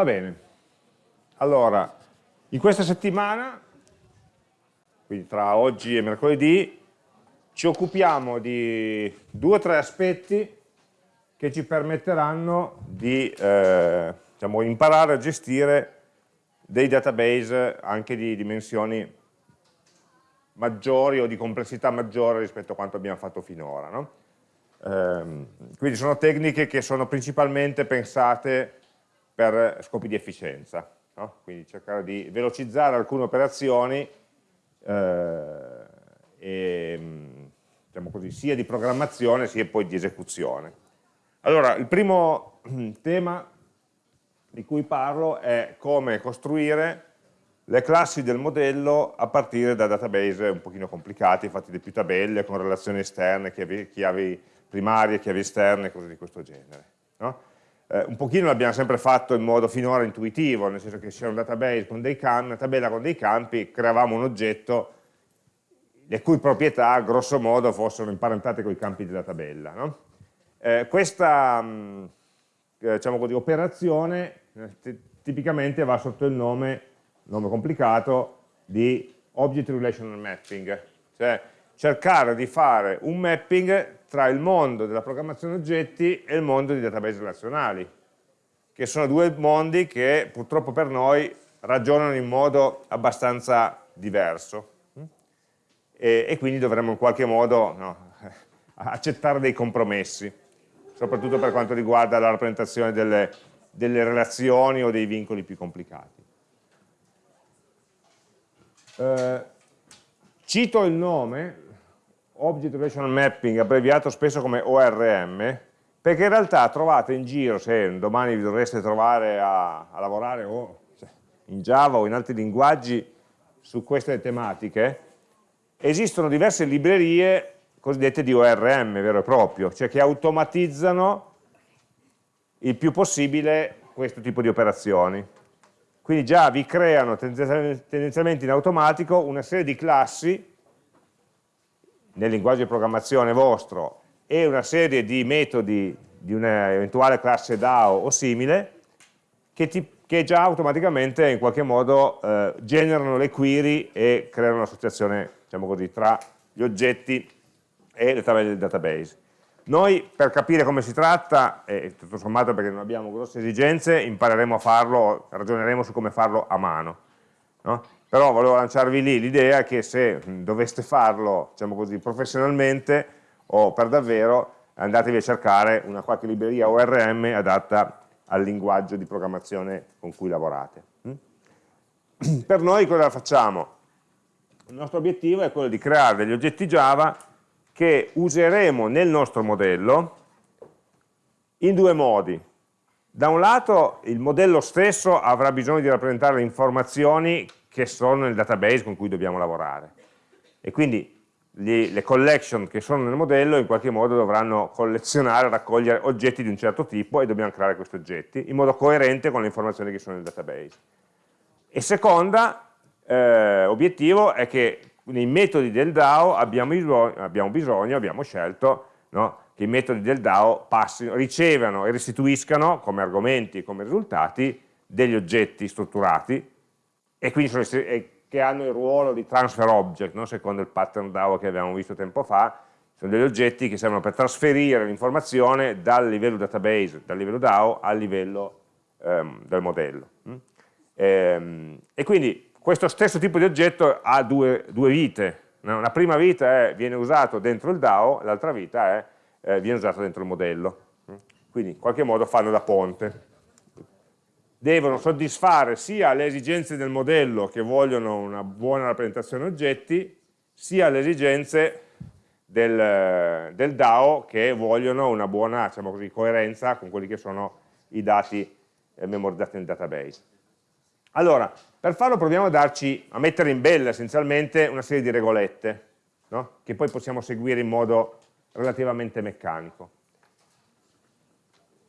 Va bene. Allora, in questa settimana, quindi tra oggi e mercoledì, ci occupiamo di due o tre aspetti che ci permetteranno di eh, diciamo, imparare a gestire dei database anche di dimensioni maggiori o di complessità maggiore rispetto a quanto abbiamo fatto finora. No? Eh, quindi sono tecniche che sono principalmente pensate per scopi di efficienza, no? quindi cercare di velocizzare alcune operazioni eh, e, diciamo così, sia di programmazione sia poi di esecuzione. Allora, il primo tema di cui parlo è come costruire le classi del modello a partire da database un pochino complicati, fatti di più tabelle, con relazioni esterne, chiavi, chiavi primarie, chiavi esterne, cose di questo genere. No? Eh, un pochino l'abbiamo sempre fatto in modo finora intuitivo, nel senso che c'era un database con dei campi, una tabella con dei campi, creavamo un oggetto le cui proprietà grosso modo fossero imparentate con i campi della tabella. No? Eh, questa mh, eh, diciamo così, operazione eh, tipicamente va sotto il nome, nome complicato, di Object Relational Mapping, cioè cercare di fare un mapping tra il mondo della programmazione oggetti e il mondo dei database relazionali, che sono due mondi che purtroppo per noi ragionano in modo abbastanza diverso e, e quindi dovremmo in qualche modo no, accettare dei compromessi, soprattutto per quanto riguarda la rappresentazione delle, delle relazioni o dei vincoli più complicati. Eh, cito il nome Object Relational Mapping, abbreviato spesso come ORM, perché in realtà trovate in giro, se domani vi dovreste trovare a, a lavorare o in Java o in altri linguaggi su queste tematiche, esistono diverse librerie cosiddette di ORM vero e proprio, cioè che automatizzano il più possibile questo tipo di operazioni. Quindi già vi creano tendenzialmente in automatico una serie di classi nel linguaggio di programmazione vostro e una serie di metodi di un'eventuale classe DAO o simile che, ti, che, già automaticamente in qualche modo eh, generano le query e creano un'associazione diciamo così, tra gli oggetti e le tabelle del database. Noi per capire come si tratta, e tutto sommato perché non abbiamo grosse esigenze, impareremo a farlo, ragioneremo su come farlo a mano. No? Però volevo lanciarvi lì l'idea che se doveste farlo diciamo così, professionalmente o per davvero andatevi a cercare una qualche libreria ORM adatta al linguaggio di programmazione con cui lavorate. Mm? Per noi cosa facciamo? Il nostro obiettivo è quello di creare degli oggetti Java che useremo nel nostro modello in due modi. Da un lato il modello stesso avrà bisogno di rappresentare le informazioni che sono nel database con cui dobbiamo lavorare. E quindi le collection che sono nel modello in qualche modo dovranno collezionare, raccogliere oggetti di un certo tipo e dobbiamo creare questi oggetti in modo coerente con le informazioni che sono nel database. E seconda eh, obiettivo è che nei metodi del DAO abbiamo abbiamo, bisogno, abbiamo scelto no, che i metodi del DAO passino, ricevano e restituiscano come argomenti come risultati degli oggetti strutturati e quindi sono, che hanno il ruolo di transfer object, no? secondo il pattern DAO che abbiamo visto tempo fa, sono degli oggetti che servono per trasferire l'informazione dal livello database, dal livello DAO al livello um, del modello. Mm? E, ehm, e, quindi questo stesso tipo di oggetto ha due, due vite, no? la prima vita è, viene usato dentro il DAO, l'altra vita è, eh, viene usato dentro il modello. Mm? Quindi in qualche modo fanno da ponte devono soddisfare sia le esigenze del modello che vogliono una buona rappresentazione oggetti, sia le esigenze del, del DAO che vogliono una buona diciamo così, coerenza con quelli che sono i dati eh, memorizzati nel database. Allora, per farlo proviamo a, darci, a mettere in bella essenzialmente una serie di regolette, no? che poi possiamo seguire in modo relativamente meccanico.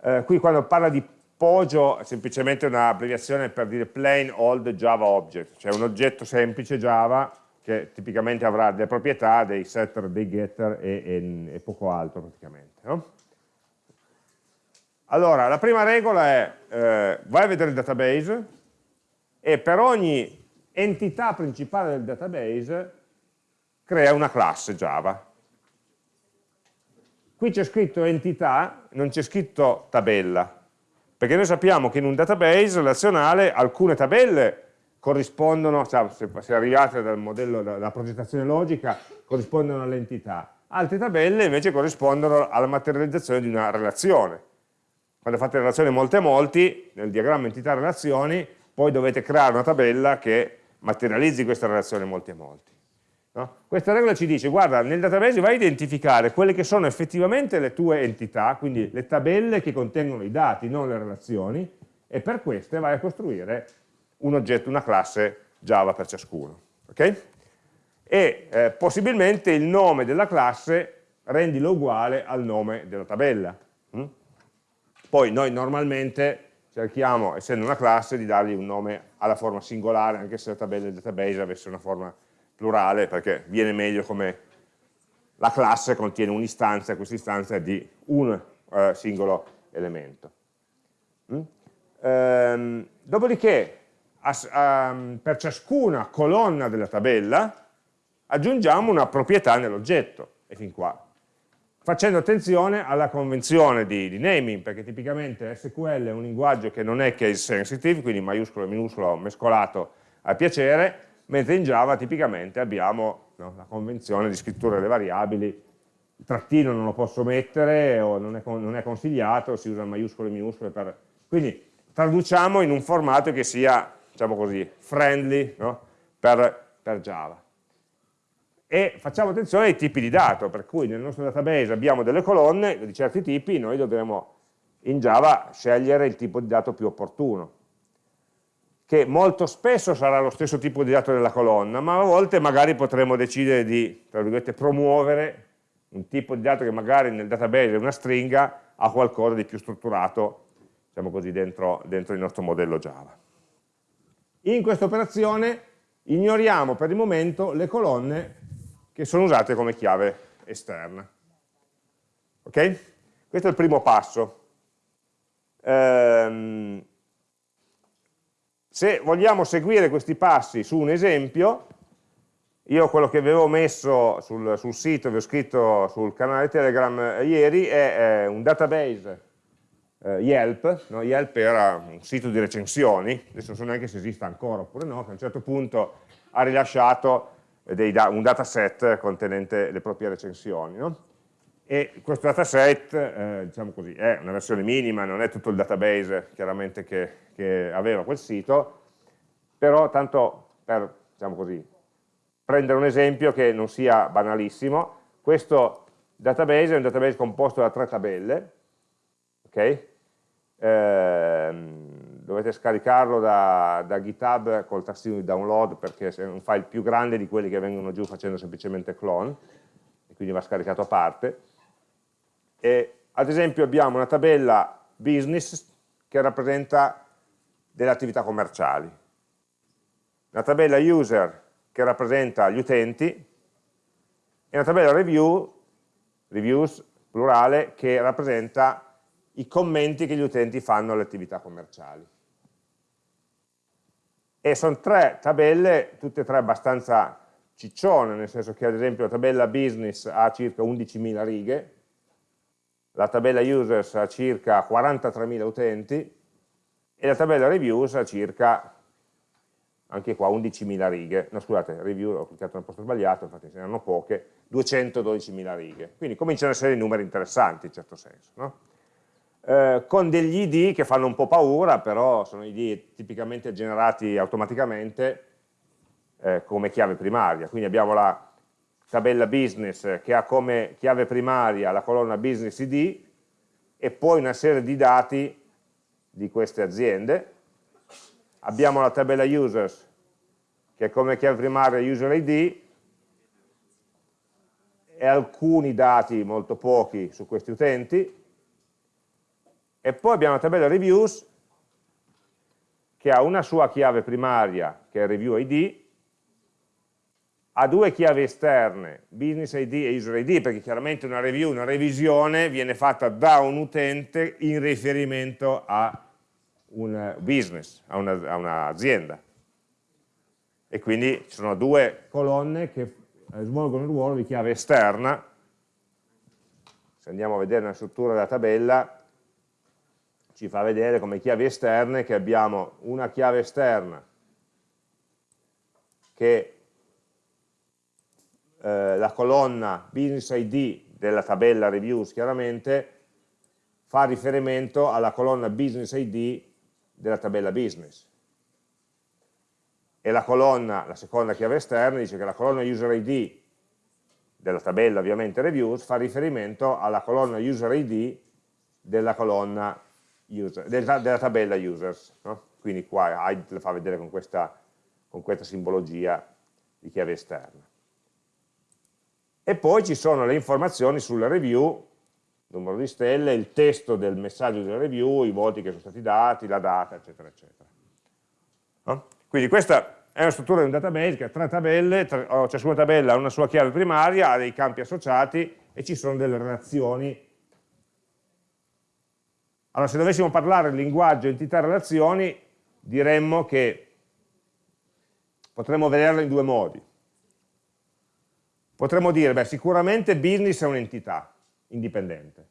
Eh, qui quando parla di Poggio è semplicemente un'abbreviazione per dire plain old Java object, cioè un oggetto semplice Java che tipicamente avrà delle proprietà, dei setter, dei getter e, e, e poco altro praticamente. No? Allora, la prima regola è, eh, vai a vedere il database e per ogni entità principale del database crea una classe Java. Qui c'è scritto entità, non c'è scritto tabella, perché noi sappiamo che in un database relazionale alcune tabelle corrispondono, cioè, se arrivate dal modello, dalla progettazione logica, corrispondono all'entità, altre tabelle invece corrispondono alla materializzazione di una relazione quando fate relazioni molte a molti, nel diagramma entità relazioni, poi dovete creare una tabella che materializzi questa relazione molti a molti. No? Questa regola ci dice, guarda, nel database vai a identificare quelle che sono effettivamente le tue entità, quindi le tabelle che contengono i dati, non le relazioni, e per queste vai a costruire un oggetto, una classe Java per ciascuno. Okay? E eh, possibilmente il nome della classe rendilo uguale al nome della tabella. Hm? Poi noi normalmente cerchiamo, essendo una classe, di dargli un nome alla forma singolare, anche se la tabella del database avesse una forma plurale, perché viene meglio come la classe contiene un'istanza, questa istanza è di un eh, singolo elemento. Mm? Ehm, dopodiché, as, um, per ciascuna colonna della tabella, aggiungiamo una proprietà nell'oggetto, e fin qua facendo attenzione alla convenzione di, di, naming, perché tipicamente SQL è un linguaggio che non è case sensitive, quindi maiuscolo e minuscolo mescolato a piacere, mentre in Java tipicamente abbiamo no, la convenzione di scrittura delle variabili, il trattino non lo posso mettere o non è, non è consigliato, si usa maiuscolo e minuscolo per... Quindi traduciamo in un formato che sia, diciamo così, friendly no, per, per Java. E facciamo attenzione ai tipi di dato, per cui nel nostro database abbiamo delle colonne di certi tipi, noi dovremo in Java scegliere il tipo di dato più opportuno, che molto spesso sarà lo stesso tipo di dato della colonna, ma a volte magari potremo decidere di, promuovere un tipo di dato che magari nel database è una stringa a qualcosa di più strutturato, diciamo così, dentro, dentro il nostro modello Java. In questa operazione ignoriamo per il momento le colonne che sono usate come chiave esterna. Ok? Questo è il primo passo. Se vogliamo seguire questi passi su un esempio, io quello che avevo messo sul, sul sito, vi ho scritto sul canale Telegram eh, ieri, è, è, un database eh, Yelp, no? Yelp era un sito di recensioni, adesso non so neanche se esista ancora oppure no, che a un certo punto ha rilasciato da un dataset contenente le proprie recensioni. No? E questo dataset, eh, diciamo così, è una versione minima, non è tutto il database chiaramente che, che aveva quel sito, però tanto per, diciamo così, prendere un esempio che non sia banalissimo, questo database è un database composto da tre tabelle, ok? Ehm, dovete scaricarlo da, da, GitHub col tastino di download perché è un file più grande di quelli che vengono giù facendo semplicemente clone e quindi va scaricato a parte e, ad esempio abbiamo una tabella business che rappresenta delle attività commerciali. Una tabella user che rappresenta gli utenti. E una tabella review reviews plurale che rappresenta i commenti che gli utenti fanno alle attività commerciali. E sono tre tabelle, tutte e tre abbastanza ciccione, nel senso che ad esempio la tabella business ha circa 11.000 righe, la tabella users ha circa 43.000 utenti e la tabella reviews ha circa, anche qua, 11.000 righe, no scusate, review ho cliccato nel posto sbagliato, infatti ce ne hanno poche, 212.000 righe, quindi cominciano ad essere numeri interessanti in certo senso. No? Eh, con degli ID che fanno un po' paura, però sono ID tipicamente generati automaticamente eh, come chiave primaria. Quindi abbiamo la tabella business che ha come chiave primaria la colonna business ID e poi una serie di dati di queste aziende. Abbiamo la tabella users che ha come chiave primaria user ID e alcuni dati, molto pochi, su questi utenti e poi abbiamo la tabella reviews che ha una sua chiave primaria che è review id ha due chiavi esterne, business ID e user ID, perché chiaramente una review, una revisione viene fatta da un utente in riferimento a un business, a un'azienda. Un e quindi ci sono due colonne che svolgono il ruolo di chiave esterna. Se andiamo a vedere la struttura della tabella, ci fa vedere come chiavi esterne che abbiamo una chiave esterna che eh, la colonna business ID della tabella reviews chiaramente fa riferimento alla colonna business ID della tabella business e la colonna, la seconda chiave esterna dice che la colonna user ID della tabella ovviamente reviews fa riferimento alla colonna user ID della colonna user, della, della tabella users no? quindi qua ID la fa vedere con questa, con questa simbologia di chiave esterna e poi ci sono le informazioni sulla review numero di stelle, il testo del messaggio della review, i voti che sono stati dati, la data, eccetera, eccetera. No? Quindi questa è una struttura di un database che ha tre tabelle, tre, ciascuna tabella ha una sua chiave primaria, ha dei campi associati e ci sono delle relazioni. Allora, se dovessimo parlare di linguaggio entità-relazioni, diremmo che potremmo vederle in due modi. Potremmo dire, beh, sicuramente business è un'entità indipendente,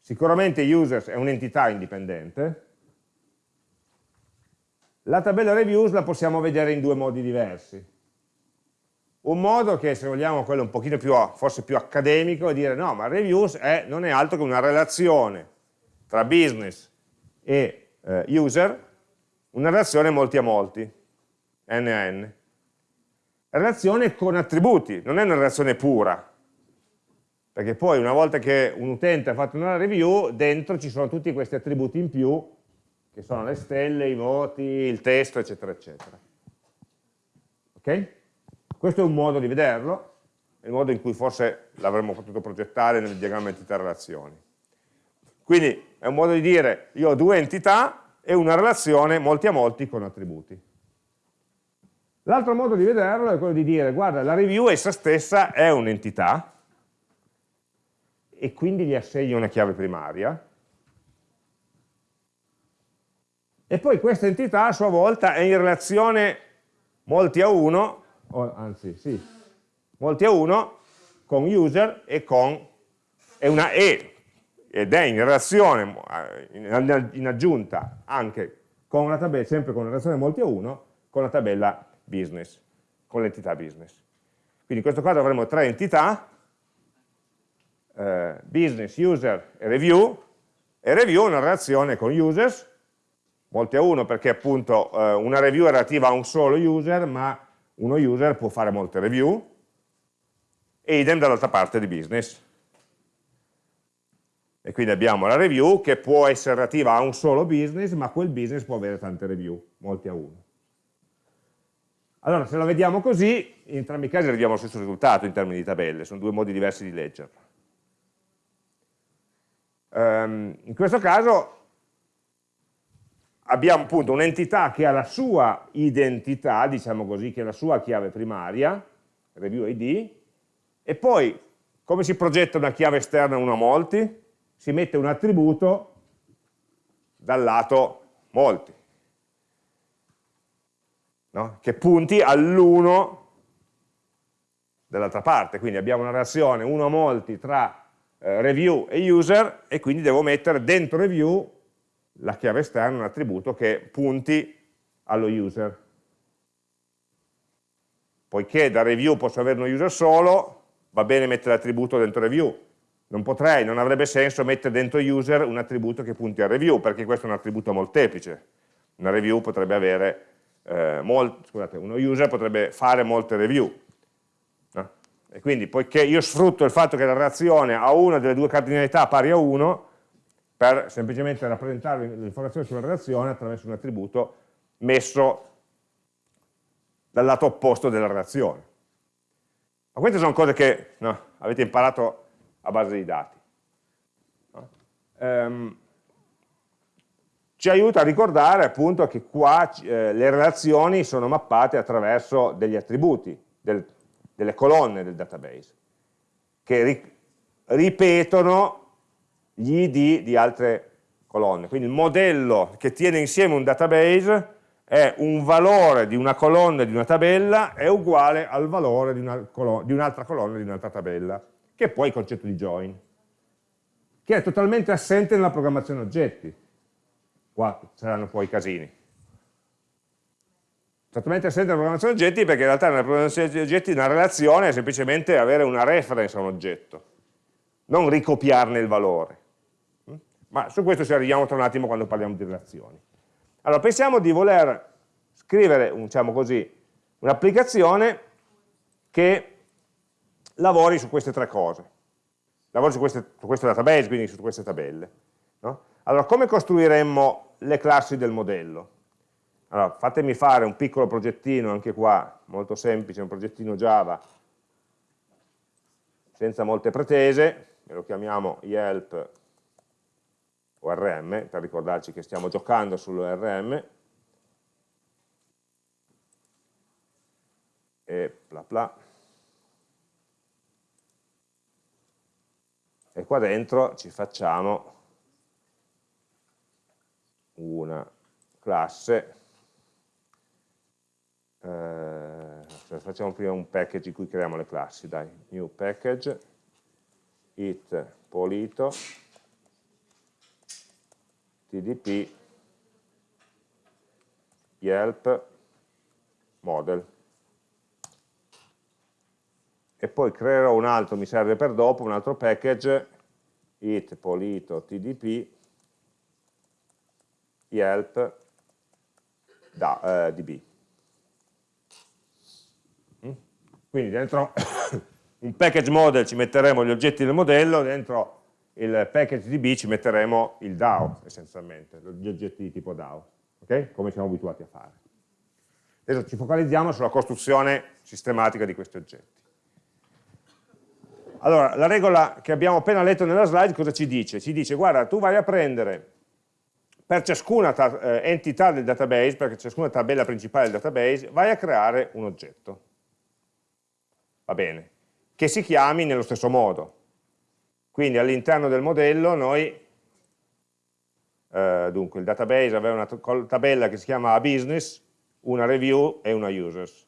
sicuramente users è un'entità indipendente, la tabella reviews la possiamo vedere in due modi diversi. Un modo che, se vogliamo, quello un pochino più, forse più accademico, è dire no, ma reviews è, non è altro che una relazione tra business e eh, user, una relazione molti a molti, n a n. Relazione con attributi, non è una relazione pura, perché poi una volta che un utente ha fatto una review, dentro ci sono tutti questi attributi in più che sono le stelle, i voti, il testo, eccetera, eccetera. Ok? Questo è un modo di vederlo, è il modo in cui forse l'avremmo potuto progettare nel diagramma entità-relazioni. Quindi è un modo di dire, io ho due entità e una relazione molti a molti con attributi. L'altro modo di vederlo è quello di dire, guarda, la review essa stessa è un'entità, e quindi gli assegno una chiave primaria, e poi questa entità a sua volta è in relazione molti a uno, o, anzi sì, molti a uno con user e con, è una E, ed è in relazione, in aggiunta anche con una tabella, sempre con una relazione molti a uno, con la tabella business, con l'entità business. Quindi in questo caso avremo tre entità, eh, business, user e review, e review è una relazione con users, molti a uno perché appunto eh, una review è relativa a un solo user, ma uno user può fare molte review, e idem dall'altra parte di business. E quindi abbiamo la review che può essere relativa a un solo business, ma quel business può avere tante review, molti a uno. Allora, se la vediamo così, in entrambi i casi arriviamo allo stesso risultato in termini di tabelle, sono due modi diversi di leggerla. Um, in questo caso abbiamo appunto un'entità che ha la sua identità, diciamo così, che è la sua chiave primaria, review ID, e poi come si progetta una chiave esterna uno a molti? Si mette un attributo dal lato molti, no? che punti all'1 dall'altra parte, quindi abbiamo una relazione 1 a molti tra eh, review e user e quindi devo mettere dentro review la chiave esterna un attributo che punti allo user. Poiché da review posso avere uno user solo, va bene mettere l'attributo dentro review. Non potrei, non avrebbe senso mettere dentro user un attributo che punti al review, perché questo è un attributo molteplice. Una review potrebbe avere, eh, molt, scusate, uno user potrebbe fare molte review. No? E quindi, poiché io sfrutto il fatto che la reazione ha una delle due cardinalità pari a 1, per semplicemente rappresentare l'informazione sulla relazione attraverso un attributo messo dal lato opposto della relazione. Ma queste sono cose che no, avete imparato a base di dati. No? Um, ci aiuta a ricordare appunto che qua eh, le relazioni sono mappate attraverso degli attributi, del, delle colonne del database, che ri, ripetono gli id di altre colonne. Quindi il modello che tiene insieme un database è un valore di una colonna di una tabella è uguale al valore di un'altra colonna di un'altra tabella, che è poi il concetto di join, che è totalmente assente nella programmazione oggetti. Qua saranno poi i casini. Totalmente assente nella programmazione oggetti perché in realtà nella programmazione oggetti una relazione è semplicemente avere una reference a un oggetto, non ricopiarne il valore. Ma su questo ci arriviamo tra un attimo quando parliamo di relazioni. Allora, pensiamo di voler scrivere, diciamo così, un'applicazione che lavori su queste tre cose. Lavori su, queste, su questo database, quindi su queste tabelle. No? Allora, come costruiremmo le classi del modello? Allora, fatemi fare un piccolo progettino, anche qua, molto semplice, un progettino Java, senza molte pretese, e lo chiamiamo Yelp ORM, per ricordarci che stiamo giocando sull'ORM, e bla bla. E qua dentro ci facciamo una classe, eh, facciamo prima un package in cui creiamo le classi, dai, new package, it polito, tdp yelp model. E poi creerò un altro, mi serve per dopo, un altro package it polito tdp yelp da, eh, db mm? quindi dentro un package model ci metteremo gli oggetti del modello, dentro il package DB ci metteremo il DAO essenzialmente, gli oggetti di tipo DAO, okay? come siamo abituati a fare. Adesso ci focalizziamo sulla costruzione sistematica di questi oggetti. Allora, la regola che abbiamo appena letto nella slide cosa ci dice? Ci dice, guarda, tu vai a prendere per ciascuna eh, entità del database, per ciascuna tabella principale del database, vai a creare un oggetto. Va bene. Che si chiami nello stesso modo. Quindi all'interno del modello noi, eh, dunque il database aveva una tabella che si chiama business, una review e una users.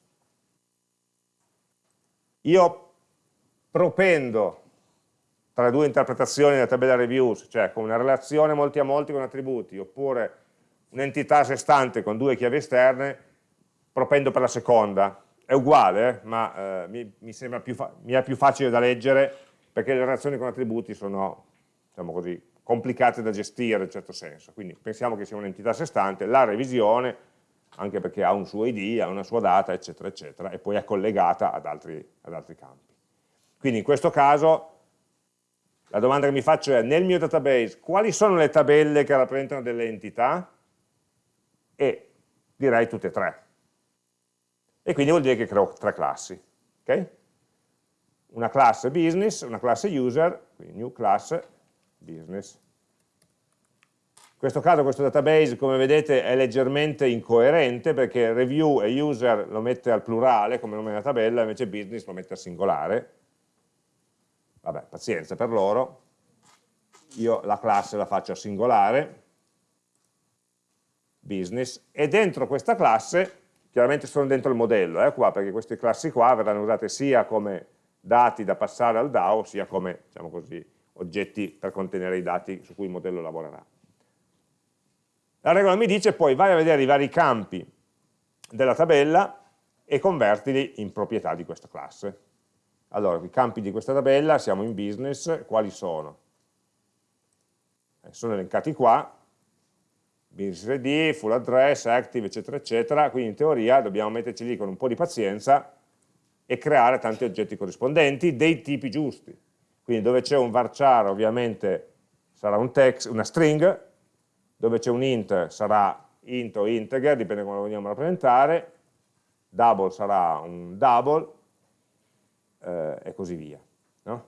Io propendo tra due interpretazioni della tabella reviews, cioè con una relazione molti a molti con attributi, oppure un'entità a sé stante con due chiavi esterne, propendo per la seconda. È uguale, eh, ma eh, mi, mi, sembra più mi è più facile da leggere perché le relazioni con attributi sono, diciamo così, complicate da gestire in un certo senso, quindi pensiamo che sia un'entità a sé stante, la revisione, anche perché ha un suo ID, ha una sua data, eccetera, eccetera, e poi è collegata ad altri, ad altri campi. Quindi in questo caso la domanda che mi faccio è, nel mio database, quali sono le tabelle che rappresentano delle entità? E direi tutte e tre. E quindi vuol dire che creo tre classi. Okay? una classe business, una classe user, quindi new class business. In questo caso questo database, come vedete, è leggermente incoerente perché review e user lo mette al plurale come nome della tabella, invece business lo mette al singolare. Vabbè, pazienza per loro. Io la classe la faccio a singolare, business, e dentro questa classe, chiaramente sono dentro il modello, eh, qua, perché queste classi qua verranno usate sia come dati da passare al DAO sia come diciamo così, oggetti per contenere i dati su cui il modello lavorerà. La regola mi dice poi vai a vedere i vari campi della tabella e convertili in proprietà di questa classe. Allora, i campi di questa tabella, siamo in business, quali sono? Eh, sono elencati qua, business ID, full address, active, eccetera, eccetera, quindi in teoria dobbiamo metterci lì con un po' di pazienza e creare tanti oggetti corrispondenti dei tipi giusti. Quindi dove c'è un varchar ovviamente sarà un text, una string, dove c'è un int sarà int o integer, dipende come lo vogliamo rappresentare, double sarà un double eh, e così via. No?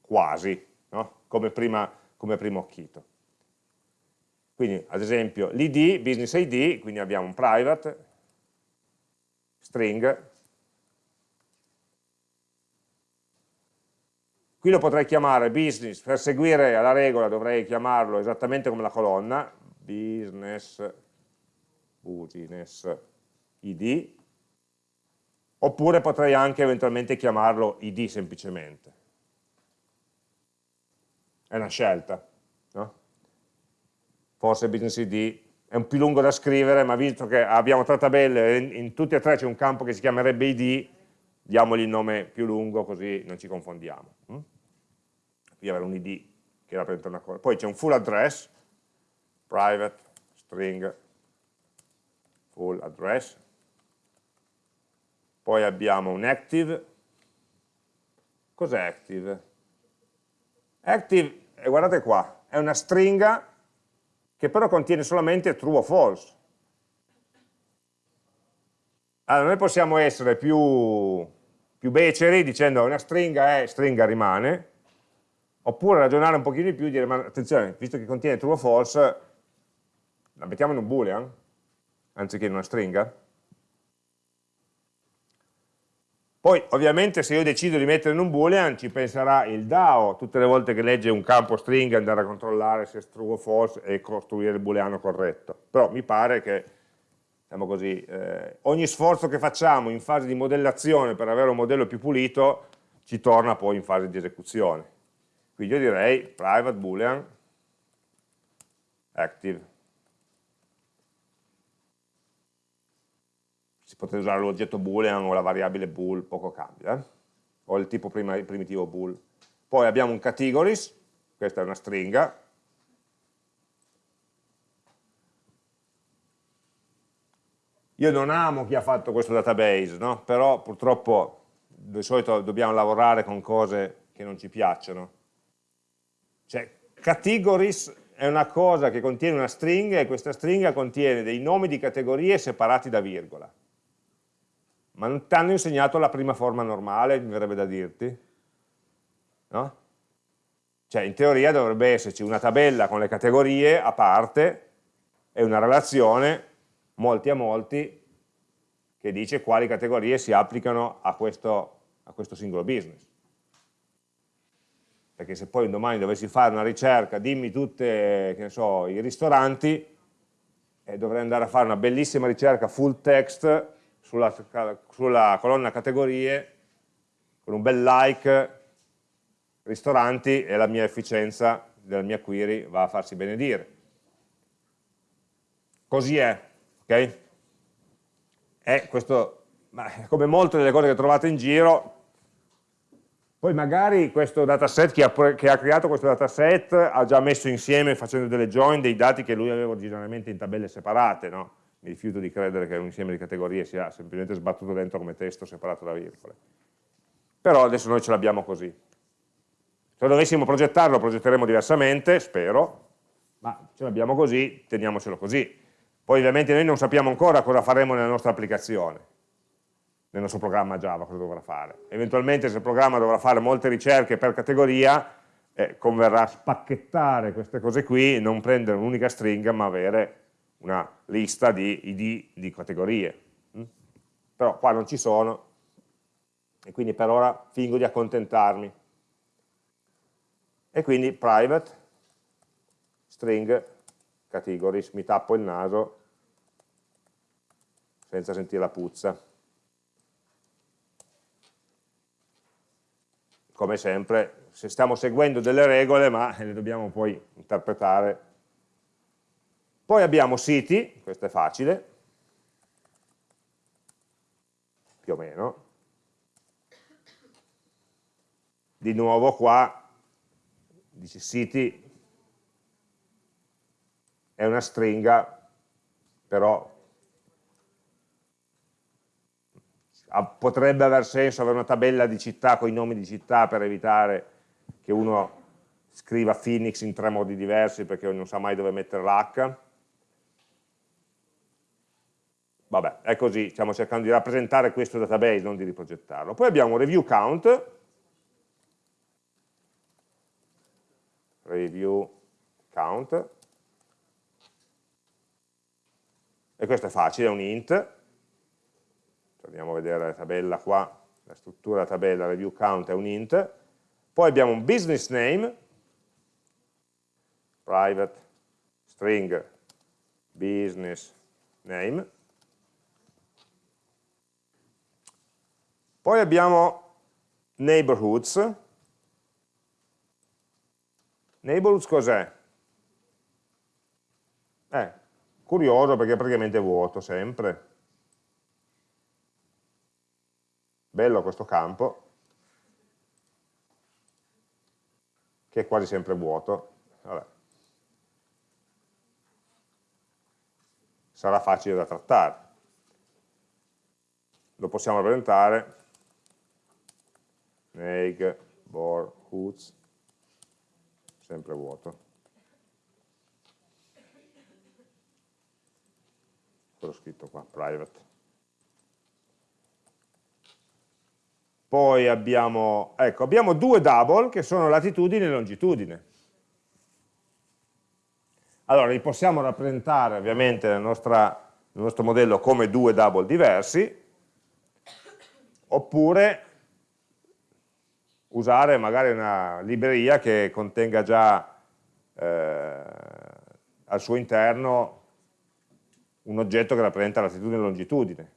Quasi, no? come, prima, come primo occhito. Quindi ad esempio l'id, business id, quindi abbiamo un private, string, qui lo potrei chiamare business, per seguire la regola dovrei chiamarlo esattamente come la colonna, business, business id, oppure potrei anche eventualmente chiamarlo id semplicemente. È una scelta, no? Forse business id è un più lungo da scrivere, ma visto che abbiamo tre tabelle in, in tutte e tre c'è un campo che si chiamerebbe id, diamogli il nome più lungo così non ci confondiamo. Hm? Qui avere un id che rappresenta una cosa. Poi c'è un full address, private string full address, poi abbiamo un active, cos'è active? Active, eh, guardate qua, è una stringa che però contiene solamente true o false. Allora noi possiamo essere più, più beceri dicendo una stringa è, stringa rimane, oppure ragionare un pochino di più e dire, ma attenzione, visto che contiene true o false, la mettiamo in un boolean, anziché in una stringa. Poi ovviamente se io decido di mettere in un boolean ci penserà il DAO tutte le volte che legge un campo stringa andare a controllare se è true o false e costruire il booleano corretto. Però mi pare che diciamo così, eh, ogni sforzo che facciamo in fase di modellazione per avere un modello più pulito ci torna poi in fase di esecuzione. Quindi io direi private boolean active. Si potrebbe usare l'oggetto boolean o la variabile bool, poco cambia, eh? o il tipo primitivo bool. Poi abbiamo un categories, questa è una stringa, Io non amo chi ha fatto questo database, no? però purtroppo di solito dobbiamo lavorare con cose che non ci piacciono. Cioè, categories è una cosa che contiene una stringa e questa stringa contiene dei nomi di categorie separati da virgola. Ma non ti hanno insegnato la prima forma normale, mi verrebbe da dirti? No? Cioè, in teoria dovrebbe esserci una tabella con le categorie a parte e una relazione molti a molti che dice quali categorie si applicano a questo, a questo singolo business perché se poi domani dovessi fare una ricerca, dimmi tutti so, i ristoranti, eh, dovrei andare a fare una bellissima ricerca full text sulla, sulla colonna categorie, con un bel like, ristoranti, e la mia efficienza della mia query va a farsi benedire. Così è, ok? E questo, come molte delle cose che trovate in giro, poi magari questo dataset, chi ha, che ha creato questo dataset ha già messo insieme facendo delle join dei dati che lui aveva originariamente in tabelle separate, no? Mi rifiuto di credere che un insieme di categorie sia semplicemente sbattuto dentro come testo separato da virgole. Però adesso noi ce l'abbiamo così. Se dovessimo progettarlo, lo progetteremo diversamente, spero, ma ce l'abbiamo così, teniamocelo così. Poi ovviamente noi non sappiamo ancora cosa faremo nella nostra applicazione nel nostro programma Java cosa dovrà fare. Eventualmente se il programma dovrà fare molte ricerche per categoria, eh, converrà spacchettare queste cose qui, non prendere un'unica stringa, ma avere una lista di id di categorie. Mm? Però qua non ci sono, e quindi per ora fingo di accontentarmi. E quindi private string categories, mi tappo il naso senza sentire la puzza. come sempre, se stiamo seguendo delle regole, ma le dobbiamo poi interpretare. Poi abbiamo siti, questo è facile, più o meno. Di nuovo qua, dice siti, è una stringa, però potrebbe aver senso avere una tabella di città con i nomi di città per evitare che uno scriva Phoenix in tre modi diversi perché non sa mai dove mettere l'H. Vabbè, è così, stiamo cercando di rappresentare questo database, non di riprogettarlo. Poi abbiamo review count, review count, e questo è facile, è un int, andiamo a vedere la tabella qua, la struttura della tabella review count è un int, poi abbiamo un business name, private string business name, poi abbiamo neighborhoods, neighborhoods cos'è? Eh, curioso perché è praticamente vuoto sempre. Bello questo campo, che è quasi sempre vuoto. Vabbè. Sarà facile da trattare. Lo possiamo rappresentare neighborhoods sempre vuoto. Ho scritto qua? Private. Poi abbiamo, ecco, abbiamo due double che sono latitudine e longitudine. Allora, li possiamo rappresentare ovviamente nel, nostra, nel nostro modello come due double diversi, oppure usare magari una libreria che contenga già eh, al suo interno un oggetto che rappresenta latitudine e longitudine.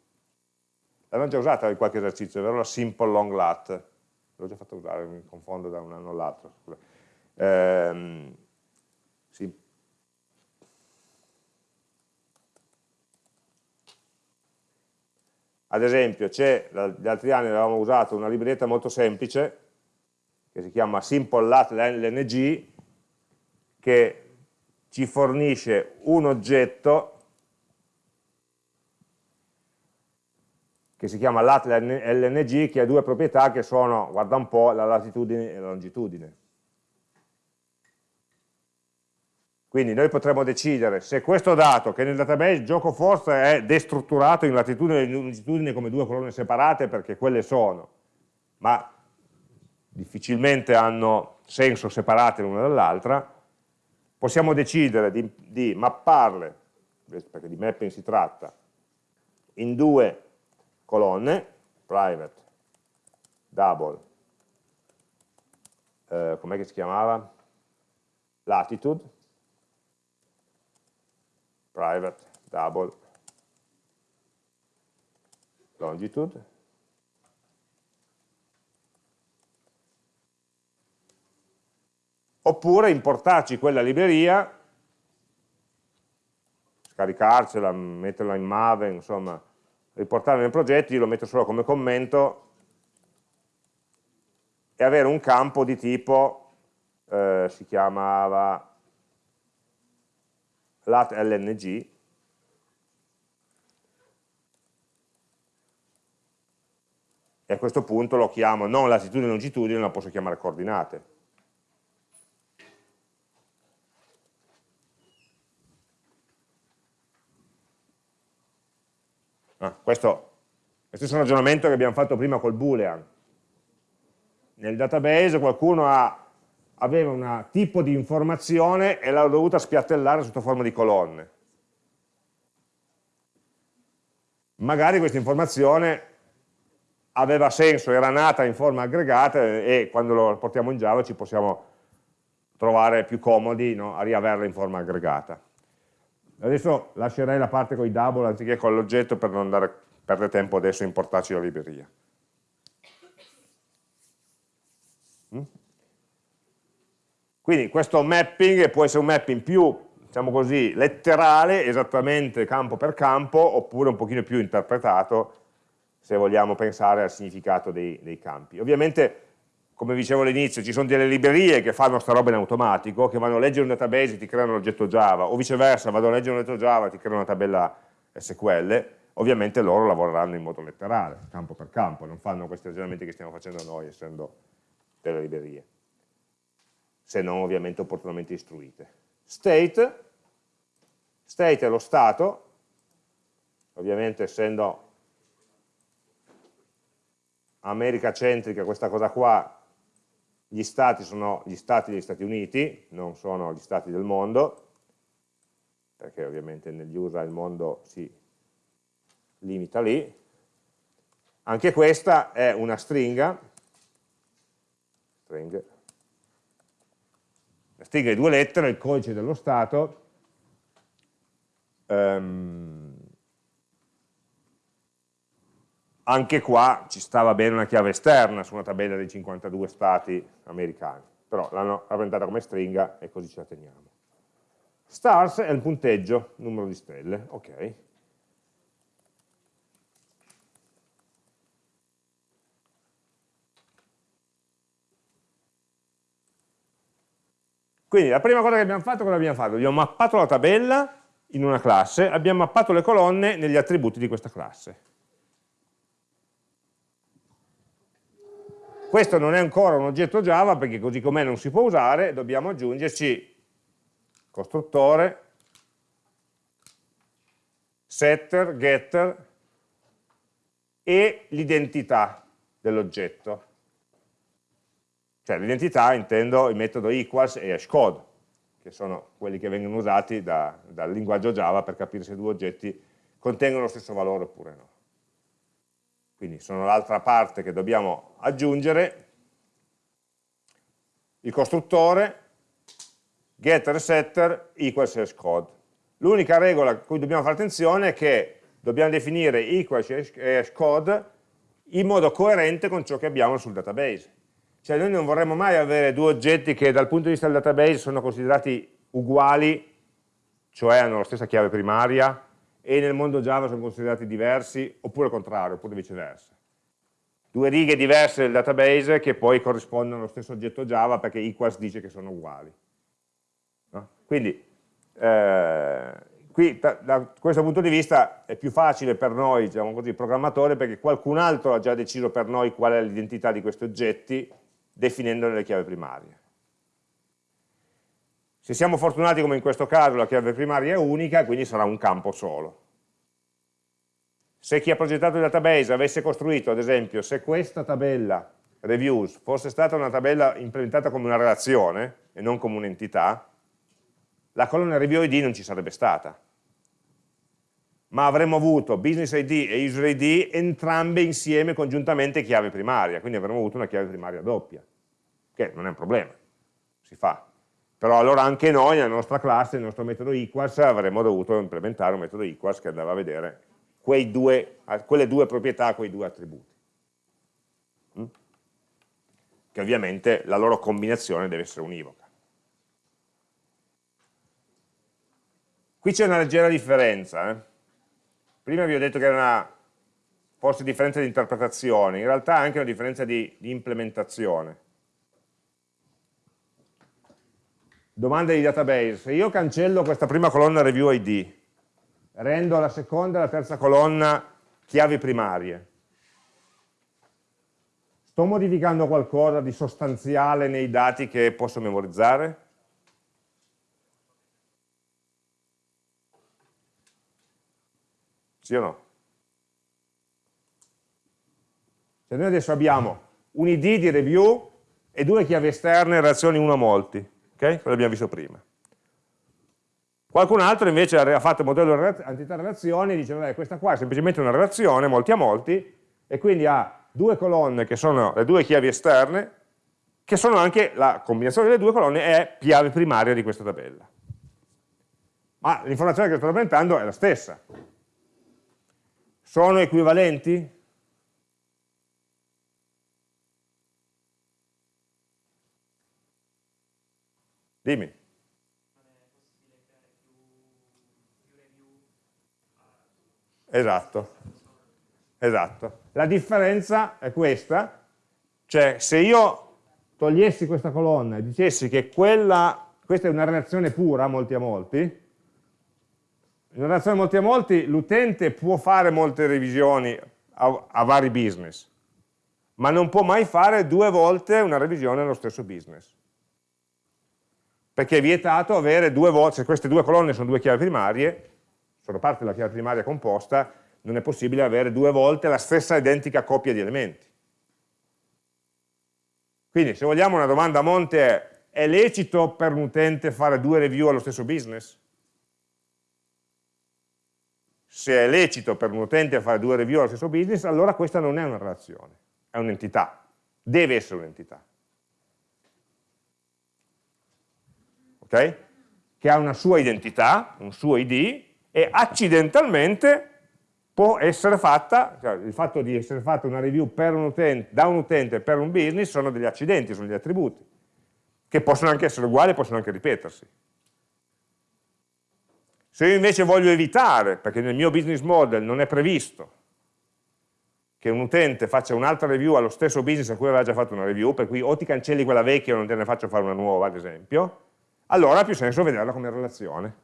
L'abbiamo già usata in qualche esercizio, vero? La simple long lat. L'ho già fatto usare, mi confondo da un anno all'altro. Ehm, sì. Ad esempio, gli altri anni avevamo usato una libretta molto semplice, che si chiama simple lat lng, che ci fornisce un oggetto che si chiama lat LNG, che ha due proprietà che sono, guarda un po', la latitudine e la longitudine. Quindi noi potremmo decidere se questo dato, che nel database gioco forse è destrutturato in latitudine e longitudine come due colonne separate, perché quelle sono, ma difficilmente hanno senso separate l'una dall'altra, possiamo decidere di, di mapparle, perché di mapping si tratta, in due colonne, private, double, eh, com'è che si chiamava? Latitude, private, double, longitude, oppure importarci quella libreria, scaricarcela, metterla in Maven, insomma, riportarlo nel progetto, io lo metto solo come commento e avere un campo di tipo, eh, si chiamava lat lng, e a questo punto lo chiamo non latitudine e longitudine, ma posso chiamare coordinate. Ah, questo è lo stesso ragionamento che abbiamo fatto prima col boolean. Nel database qualcuno ha, aveva un tipo di informazione e l'ha dovuta spiattellare sotto forma di colonne. Magari questa informazione aveva senso, era nata in forma aggregata e quando lo portiamo in Java ci possiamo trovare più comodi no, a riaverla in forma aggregata. Adesso lascerei la parte con i double anziché con l'oggetto per non andare, perdere tempo adesso a importarci la libreria. Mm? Quindi questo mapping può essere un mapping più, diciamo così, letterale, esattamente campo per campo, oppure un pochino più interpretato, se vogliamo pensare al significato dei, dei campi. Ovviamente come dicevo all'inizio, ci sono delle librerie che fanno sta roba in automatico, che vanno a leggere un database e ti creano l'oggetto Java, o viceversa, vado a leggere un oggetto Java e ti creano una tabella SQL, ovviamente loro lavoreranno in modo letterale, campo per campo, non fanno questi ragionamenti che stiamo facendo noi, essendo delle librerie, se non ovviamente opportunamente istruite. State, state è lo stato, ovviamente essendo America centrica questa cosa qua gli stati sono gli stati degli Stati Uniti, non sono gli stati del mondo, perché ovviamente negli USA il mondo si limita lì, anche questa è una stringa, string, la stringa di due lettere, il codice dello stato, um, anche qua ci stava bene una chiave esterna su una tabella dei 52 stati americani, però l'hanno rappresentata come stringa e così ce la teniamo. Stars è il punteggio, numero di stelle, ok. Quindi la prima cosa che abbiamo fatto, cosa abbiamo fatto? Abbiamo mappato la tabella in una classe, abbiamo mappato le colonne negli attributi di questa classe. Questo non è ancora un oggetto Java perché così com'è non si può usare, dobbiamo aggiungerci costruttore, setter, getter e l'identità dell'oggetto. Cioè l'identità intendo il metodo equals e hashcode, che sono quelli che vengono usati da, dal linguaggio Java per capire se due oggetti contengono lo stesso valore oppure no. Quindi sono l'altra parte che dobbiamo aggiungere, il costruttore, getter e setter equals hashcode. L'unica regola a cui dobbiamo fare attenzione è che dobbiamo definire equals e hashcode in modo coerente con ciò che abbiamo sul database. Cioè noi non vorremmo mai avere due oggetti che dal punto di vista del database sono considerati uguali, cioè hanno la stessa chiave primaria, e nel mondo Java sono considerati diversi, oppure il contrario, oppure viceversa. Due righe diverse del database che poi corrispondono allo stesso oggetto Java perché equals dice che sono uguali. No? Quindi, eh, qui da, da, questo punto di vista è più facile per noi, diciamo così, programmatori, perché qualcun altro ha già deciso per noi qual è l'identità di questi oggetti definendone le chiavi primarie. Se siamo fortunati come in questo caso la chiave primaria è unica, quindi sarà un campo solo. Se chi ha progettato il database avesse costruito, ad esempio, se questa tabella reviews fosse stata una tabella implementata come una relazione e non come un'entità, la colonna review id non ci sarebbe stata. Ma avremmo avuto business id e user id entrambe insieme congiuntamente chiave primaria, quindi avremmo avuto una chiave primaria doppia che non è un problema, si fa. Però allora anche noi, nella nostra classe, nel nostro metodo equals, avremmo dovuto implementare un metodo equals che andava a vedere due, quelle due proprietà, quei due attributi. Mm? Che ovviamente la loro combinazione deve essere univoca. Qui c'è una leggera differenza. Eh? Prima vi ho detto che era una forse differenza di interpretazione, in realtà è anche una differenza di, di implementazione. Domande di database, se io cancello questa prima colonna review id, rendo la seconda e la terza colonna chiavi primarie, sto modificando qualcosa di sostanziale nei dati che posso memorizzare? Sì o no? Se noi adesso abbiamo un id di review e due chiavi esterne in relazione 1 a molti, ok? Quello abbiamo visto prima. Qualcun altro invece ha fatto il modello entità-relazioni e dice, vabbè, questa qua è semplicemente una relazione, molti a molti, e quindi ha due colonne che sono le due chiavi esterne, che sono anche, la combinazione delle due colonne è chiave primaria di questa tabella. Ma l'informazione che sto rappresentando è la stessa. Sono equivalenti? Dimmi. Esatto, esatto. La differenza è questa, cioè se io togliessi questa colonna e dicessi che quella, questa è una relazione pura, molti a molti, in una relazione molti a molti l'utente può fare molte revisioni a, a vari business, ma non può mai fare due volte una revisione allo stesso business perché è vietato avere due volte, se queste due colonne sono due chiavi primarie, sono parte della chiave primaria composta, non è possibile avere due volte la stessa identica coppia di elementi. Quindi se vogliamo una domanda a monte è, è lecito per un utente fare due review allo stesso business? se è lecito per un utente fare due review allo stesso business, allora questa non è una relazione, è un'entità, deve essere un'entità. Ok? Che ha una sua identità, un suo ID, e accidentalmente può essere fatta, cioè il fatto di essere fatta una review un utente, da un utente per un business sono degli accidenti, sono degli attributi, che possono anche essere uguali, possono anche ripetersi. Se io invece voglio evitare, perché nel mio business model non è previsto, che un utente faccia un'altra review allo stesso business a cui aveva già fatto una review, per cui o ti cancelli quella vecchia o non te ne faccio fare una nuova, ad esempio, allora ha più senso vederla come relazione,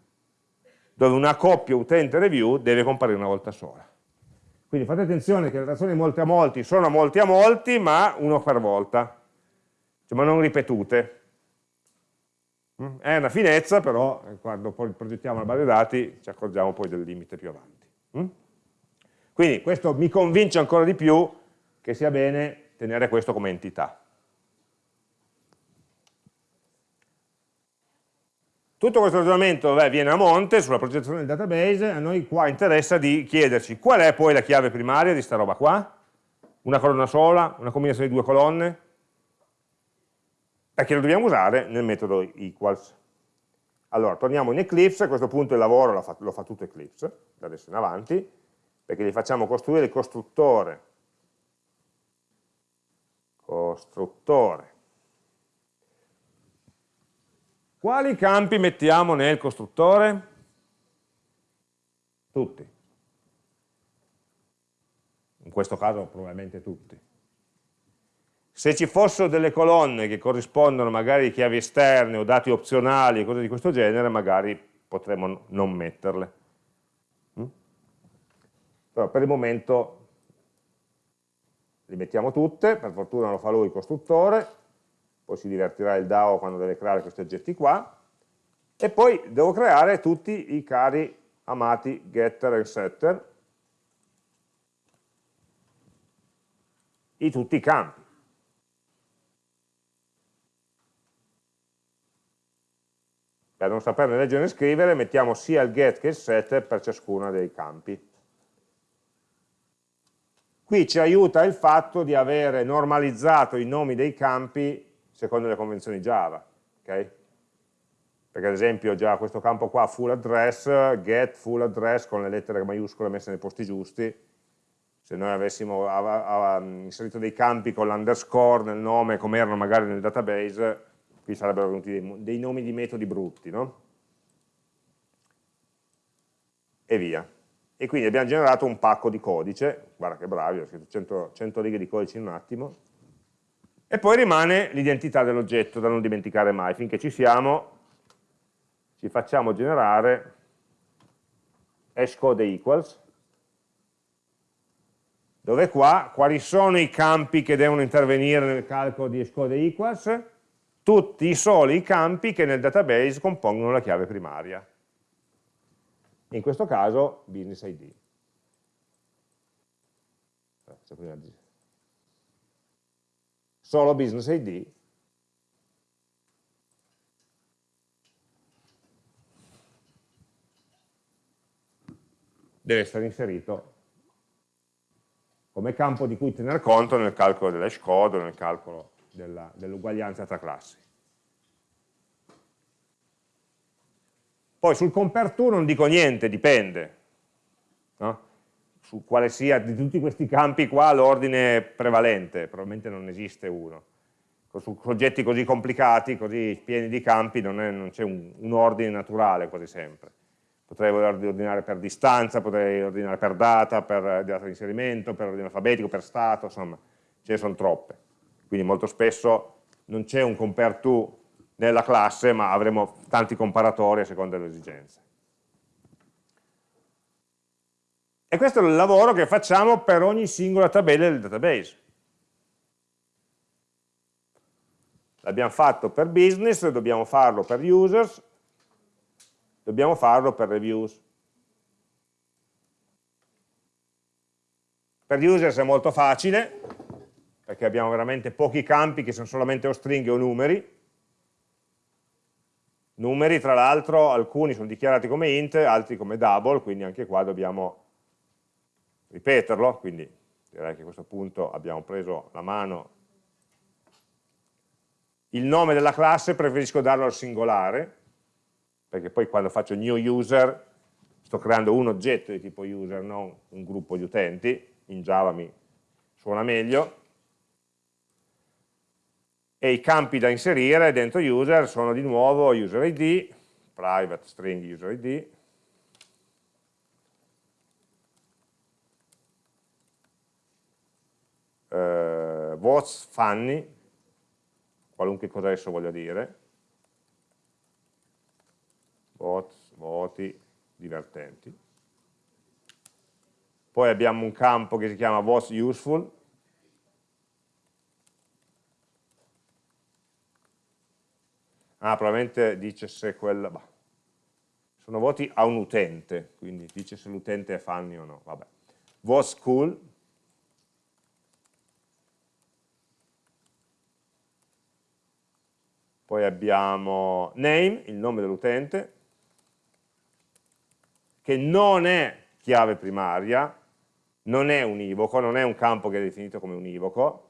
dove una coppia utente-review deve comparire una volta sola. Quindi fate attenzione che le relazioni molti a molti sono molti a molti, ma uno per volta, cioè, ma non ripetute. Mm? È una finezza, però eh, quando poi progettiamo la base dati ci accorgiamo poi del limite più avanti. Mm? Quindi questo mi convince ancora di più che sia bene tenere questo come entità. Tutto questo ragionamento beh, viene a monte sulla progettazione del database, a noi qua interessa di chiederci qual è poi la chiave primaria di sta roba qua, una colonna sola, una combinazione di due colonne, perché lo dobbiamo usare nel metodo equals. Allora, torniamo in Eclipse, a questo punto il lavoro lo fa, lo fa tutto Eclipse, da adesso in avanti, perché gli facciamo costruire il costruttore, costruttore. Quali campi mettiamo nel costruttore? Tutti. In questo caso probabilmente tutti. Se ci fossero delle colonne che corrispondono magari a chiavi esterne o dati opzionali, cose di questo genere, magari potremmo non metterle. Mm? Però per il momento le mettiamo tutte, per fortuna lo fa lui il costruttore, poi si divertirà il DAO quando deve creare questi oggetti qua, e poi devo creare tutti i cari amati getter e setter, i tutti i campi. Per non saperne leggere e scrivere mettiamo sia il get che il set per ciascuno dei campi. Qui ci aiuta il fatto di avere normalizzato i nomi dei campi secondo le convenzioni Java. Okay? Perché ad esempio già questo campo qua full address, get full address con le lettere maiuscole messe nei posti giusti, se noi avessimo inserito dei campi con l'underscore nel nome come erano magari nel database, qui sarebbero venuti dei, dei nomi di metodi brutti, no? E via. E quindi abbiamo generato un pacco di codice, guarda che bravi, ho scritto 100, 100 righe di codice in un attimo, e poi rimane l'identità dell'oggetto da non dimenticare mai, finché ci siamo ci facciamo generare hashcode equals, dove qua quali sono i campi che devono intervenire nel calcolo di hashcode equals? tutti i soli campi che nel database compongono la chiave primaria. In questo caso business ID. Solo business ID deve essere inserito come campo di cui tener conto nel calcolo dell'hash code o nel calcolo dell'uguaglianza dell tra classi. Poi sul compare to non dico niente, dipende. No? Su quale sia di tutti questi campi qua l'ordine prevalente, probabilmente non esiste uno. Su soggetti così complicati, così pieni di campi, non c'è un, un ordine naturale quasi sempre. Potrei ordinare per distanza, potrei ordinare per data, per data di inserimento, per ordine alfabetico, per stato, insomma, ce ne sono troppe quindi molto spesso non c'è un compare to nella classe, ma avremo tanti comparatori a seconda delle esigenze. E questo è il lavoro che facciamo per ogni singola tabella del database. L'abbiamo fatto per business, dobbiamo farlo per users, dobbiamo farlo per reviews. Per users è molto facile, perché abbiamo veramente pochi campi che sono solamente o stringhe o numeri, Numeri, tra l'altro, alcuni sono dichiarati come int, altri come double, quindi anche qua dobbiamo ripeterlo, quindi direi che a questo punto abbiamo preso la mano. Il nome della classe preferisco darlo al singolare, perché poi quando faccio new user sto creando un oggetto di tipo user, non un gruppo di utenti, in Java mi suona meglio, e i campi da inserire dentro user sono di nuovo user id, private string user id, eh, what's funny, qualunque cosa esso voglia dire, votes, voti divertenti. Poi abbiamo un campo che si chiama what's useful, Ah, probabilmente dice se quel... Bah. Sono voti a un utente, quindi dice se l'utente è funny o no. Vabbè. Was cool. Poi abbiamo name, il nome dell'utente, che non è chiave primaria, non è univoco, non è un campo che è definito come univoco,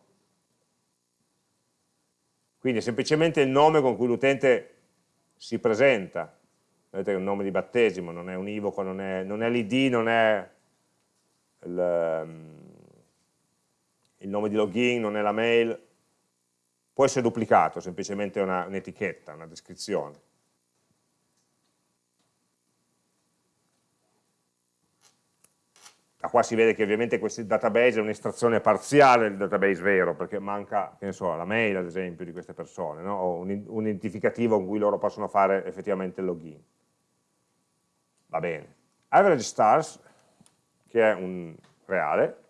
quindi è semplicemente il nome con cui l'utente si presenta. Vedete che è un nome di battesimo, non è univoco, non è, l'id, non è ehm, il, nome di login, non è la mail. Può essere duplicato, semplicemente un'etichetta, una descrizione. da qua si vede che ovviamente questo database è un'estrazione parziale del database vero, perché manca, so, la mail ad esempio di queste persone, no? o un, un, identificativo con cui loro possono fare effettivamente il login. Va bene. Average stars, che è un reale,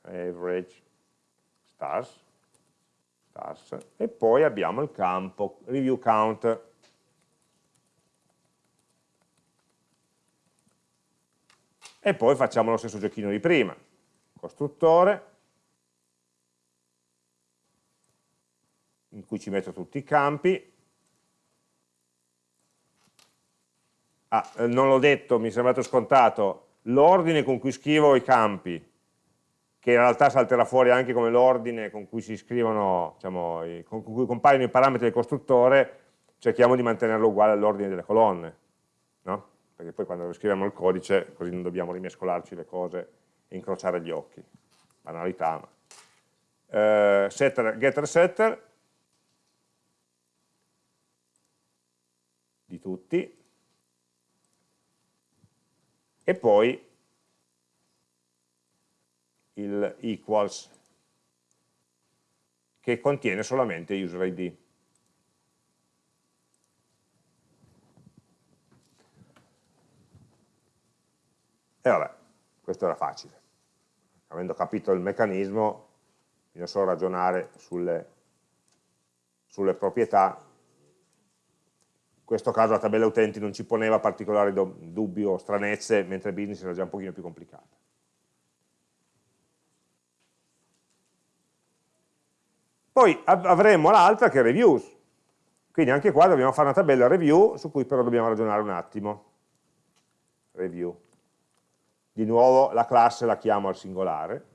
average stars, stars, e poi abbiamo il campo review count, e poi facciamo lo stesso giochino di prima, costruttore, in cui ci metto tutti i campi, ah, eh, non l'ho detto, mi è sembrato scontato, l'ordine con cui scrivo i campi, che in realtà salterà fuori anche come l'ordine con cui si scrivono, diciamo, con cui compaiono i parametri del costruttore, cerchiamo di mantenerlo uguale all'ordine delle colonne, no? perché poi quando scriviamo il codice così non dobbiamo rimescolarci le cose e incrociare gli occhi, banalità. Ma. Eh, setter, getter setter di tutti e poi il equals che contiene solamente user ID. E vabbè, questo era facile. Avendo capito il meccanismo, bisogna solo ragionare sulle, sulle proprietà. In questo caso la tabella utenti non ci poneva particolari dubbi o stranezze, mentre business era già un pochino più complicata. Poi avremo l'altra che è reviews, quindi anche qua dobbiamo fare una tabella review su cui però dobbiamo ragionare un attimo. Review di nuovo la classe la chiamo al singolare.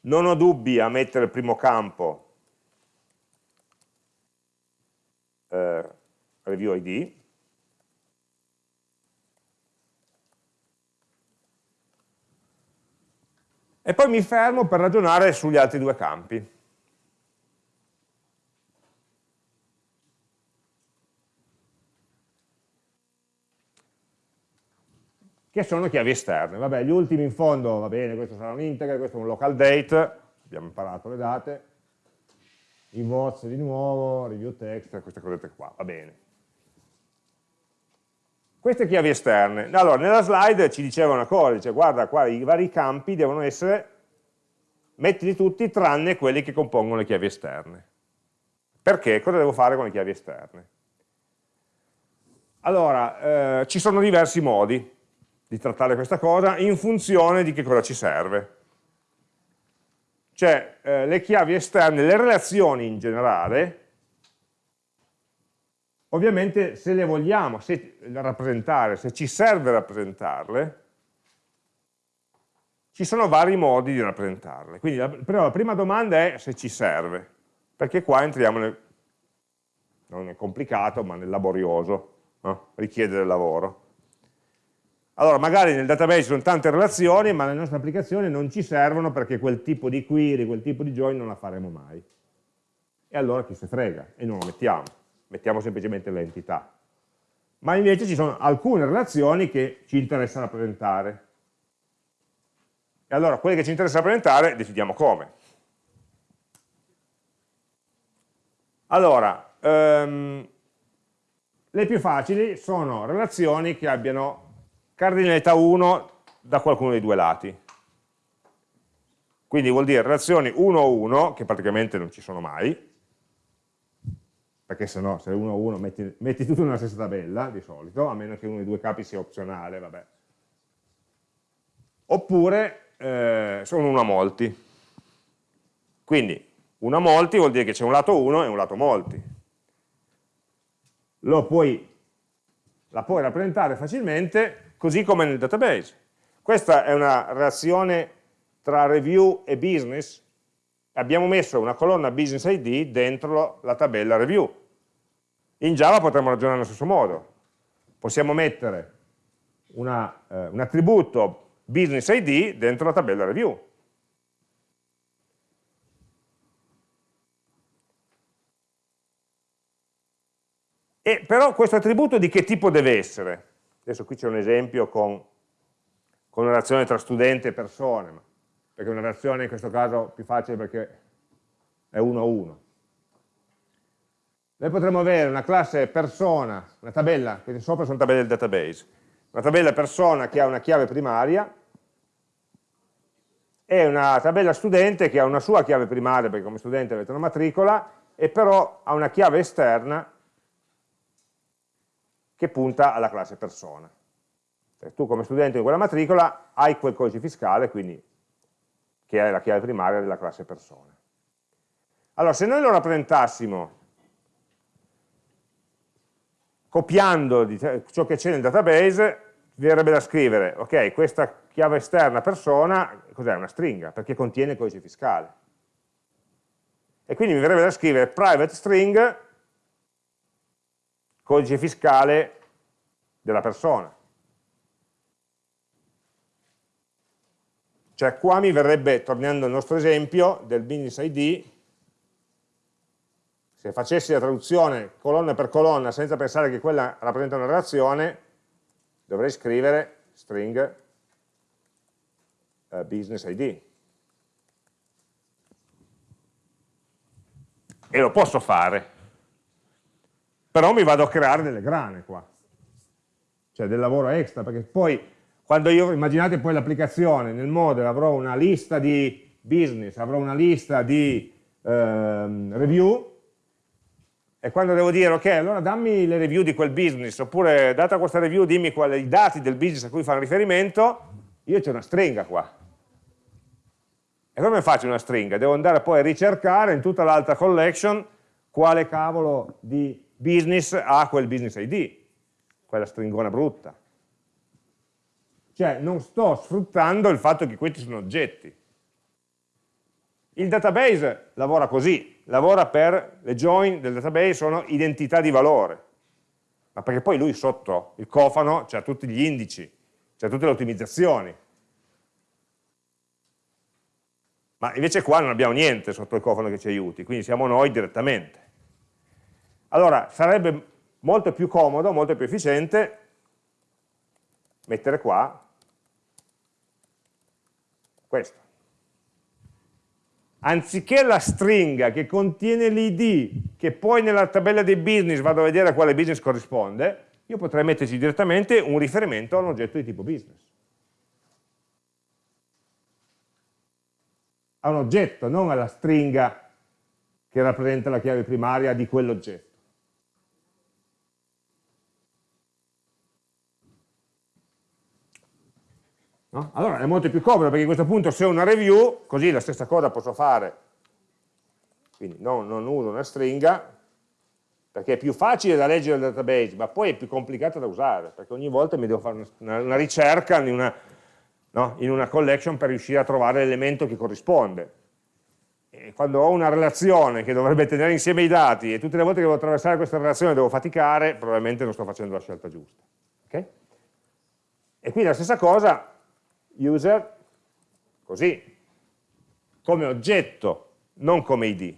Non ho dubbi a mettere il primo campo eh, review id, e poi mi fermo per ragionare sugli altri due campi. che sono chiavi esterne. Vabbè, gli ultimi in fondo, va bene, questo sarà un integer, questo è un local date, abbiamo imparato le date, i votes di nuovo, review text, queste cosette qua, va bene. Queste chiavi esterne. Allora, nella slide ci diceva una cosa, dice guarda qua i vari campi devono essere, mettili tutti tranne quelli che compongono le chiavi esterne. Perché? Cosa devo fare con le chiavi esterne? Allora, eh, ci sono diversi modi di trattare questa cosa in funzione di che cosa ci serve. cioè eh, le chiavi esterne, le relazioni in generale, ovviamente se le vogliamo se, rappresentare, se ci serve rappresentarle, ci sono vari modi di rappresentarle. Quindi la, però la prima domanda è se ci serve, perché qua entriamo nel, non è complicato, ma nel laborioso, no? richiede del lavoro. Allora, magari nel database ci sono tante relazioni, ma le nostre applicazioni non ci servono perché quel tipo di query, quel tipo di join non la faremo mai. E allora chi se frega? E non lo mettiamo, mettiamo semplicemente l'entità. Ma invece ci sono alcune relazioni che ci interessa rappresentare. E allora quelle che ci interessa rappresentare decidiamo come. Allora, um, le più facili sono relazioni che abbiano cardinalità 1 da qualcuno dei due lati. Quindi vuol dire relazioni 1-1, che praticamente non ci sono mai, perché se no, se 1-1 metti, metti tutto nella stessa tabella, di solito, a meno che uno dei due capi sia opzionale, vabbè. Oppure eh, sono 1 a molti. Quindi 1 a molti vuol dire che c'è un lato 1 e un lato molti. Lo puoi, la puoi rappresentare facilmente così come nel database. Questa è una relazione tra review e business, abbiamo messo una colonna business ID dentro la tabella review. In Java potremmo ragionare allo stesso modo, possiamo mettere una, eh, un attributo business ID dentro la tabella review. E però questo attributo di che tipo deve essere? Adesso qui c'è un esempio con, con, una relazione tra studente e persone, perché una relazione in questo caso è più facile perché è uno a uno. Noi potremmo avere una classe persona, una tabella, queste sopra sono tabelle del database, una tabella persona che ha una chiave primaria e una tabella studente che ha una sua chiave primaria, perché come studente avete una matricola, e però ha una chiave esterna che punta alla classe persona. Cioè, tu come studente di quella matricola hai quel codice fiscale, quindi che è la chiave primaria della classe persona. Allora, se noi lo rappresentassimo copiando ciò che c'è nel database, verrebbe da scrivere, ok, questa chiave esterna persona, cos'è? Una stringa, perché contiene il codice fiscale. E quindi mi verrebbe da scrivere private string codice fiscale della persona. Cioè qua mi verrebbe, tornando al nostro esempio del business ID, se facessi la traduzione colonna per colonna senza pensare che quella rappresenta una relazione, dovrei scrivere string uh, business ID. E lo posso fare, però mi vado a creare delle grane qua, cioè del lavoro extra, perché poi quando io, immaginate poi l'applicazione, nel model avrò una lista di business, avrò una lista di ehm, review, e quando devo dire, ok, allora dammi le review di quel business, oppure data questa review dimmi quali i dati del business a cui fa riferimento, io c'è una stringa qua. E come faccio una stringa? Devo andare poi a ricercare in tutta l'altra collection quale cavolo di business ha quel business ID, quella stringona brutta. Cioè non sto sfruttando il fatto che questi sono oggetti. Il database lavora così, lavora per le join del database sono identità di valore, ma perché poi lui sotto il cofano c'ha tutti gli indici, c'ha tutte le ottimizzazioni. Ma invece qua non abbiamo niente sotto il cofano che ci aiuti, quindi siamo noi direttamente. Allora, sarebbe molto più comodo, molto più efficiente mettere qua questo. Anziché la stringa che contiene l'id, che poi nella tabella dei business vado a vedere a quale business corrisponde, io potrei metterci direttamente un riferimento a un oggetto di tipo business. A un oggetto, non alla stringa che rappresenta la chiave primaria di quell'oggetto. No? Allora è molto più comodo perché a questo punto se ho una review, così la stessa cosa posso fare, quindi non, non uso una stringa, perché è più facile da leggere il database, ma poi è più complicato da usare, perché ogni volta mi devo fare una, una ricerca in una, no? in una collection per riuscire a trovare l'elemento che corrisponde. E quando ho una relazione che dovrebbe tenere insieme i dati e tutte le volte che devo attraversare questa relazione devo faticare, probabilmente non sto facendo la scelta giusta. Okay? E quindi la stessa cosa, user, così, come oggetto, non come id.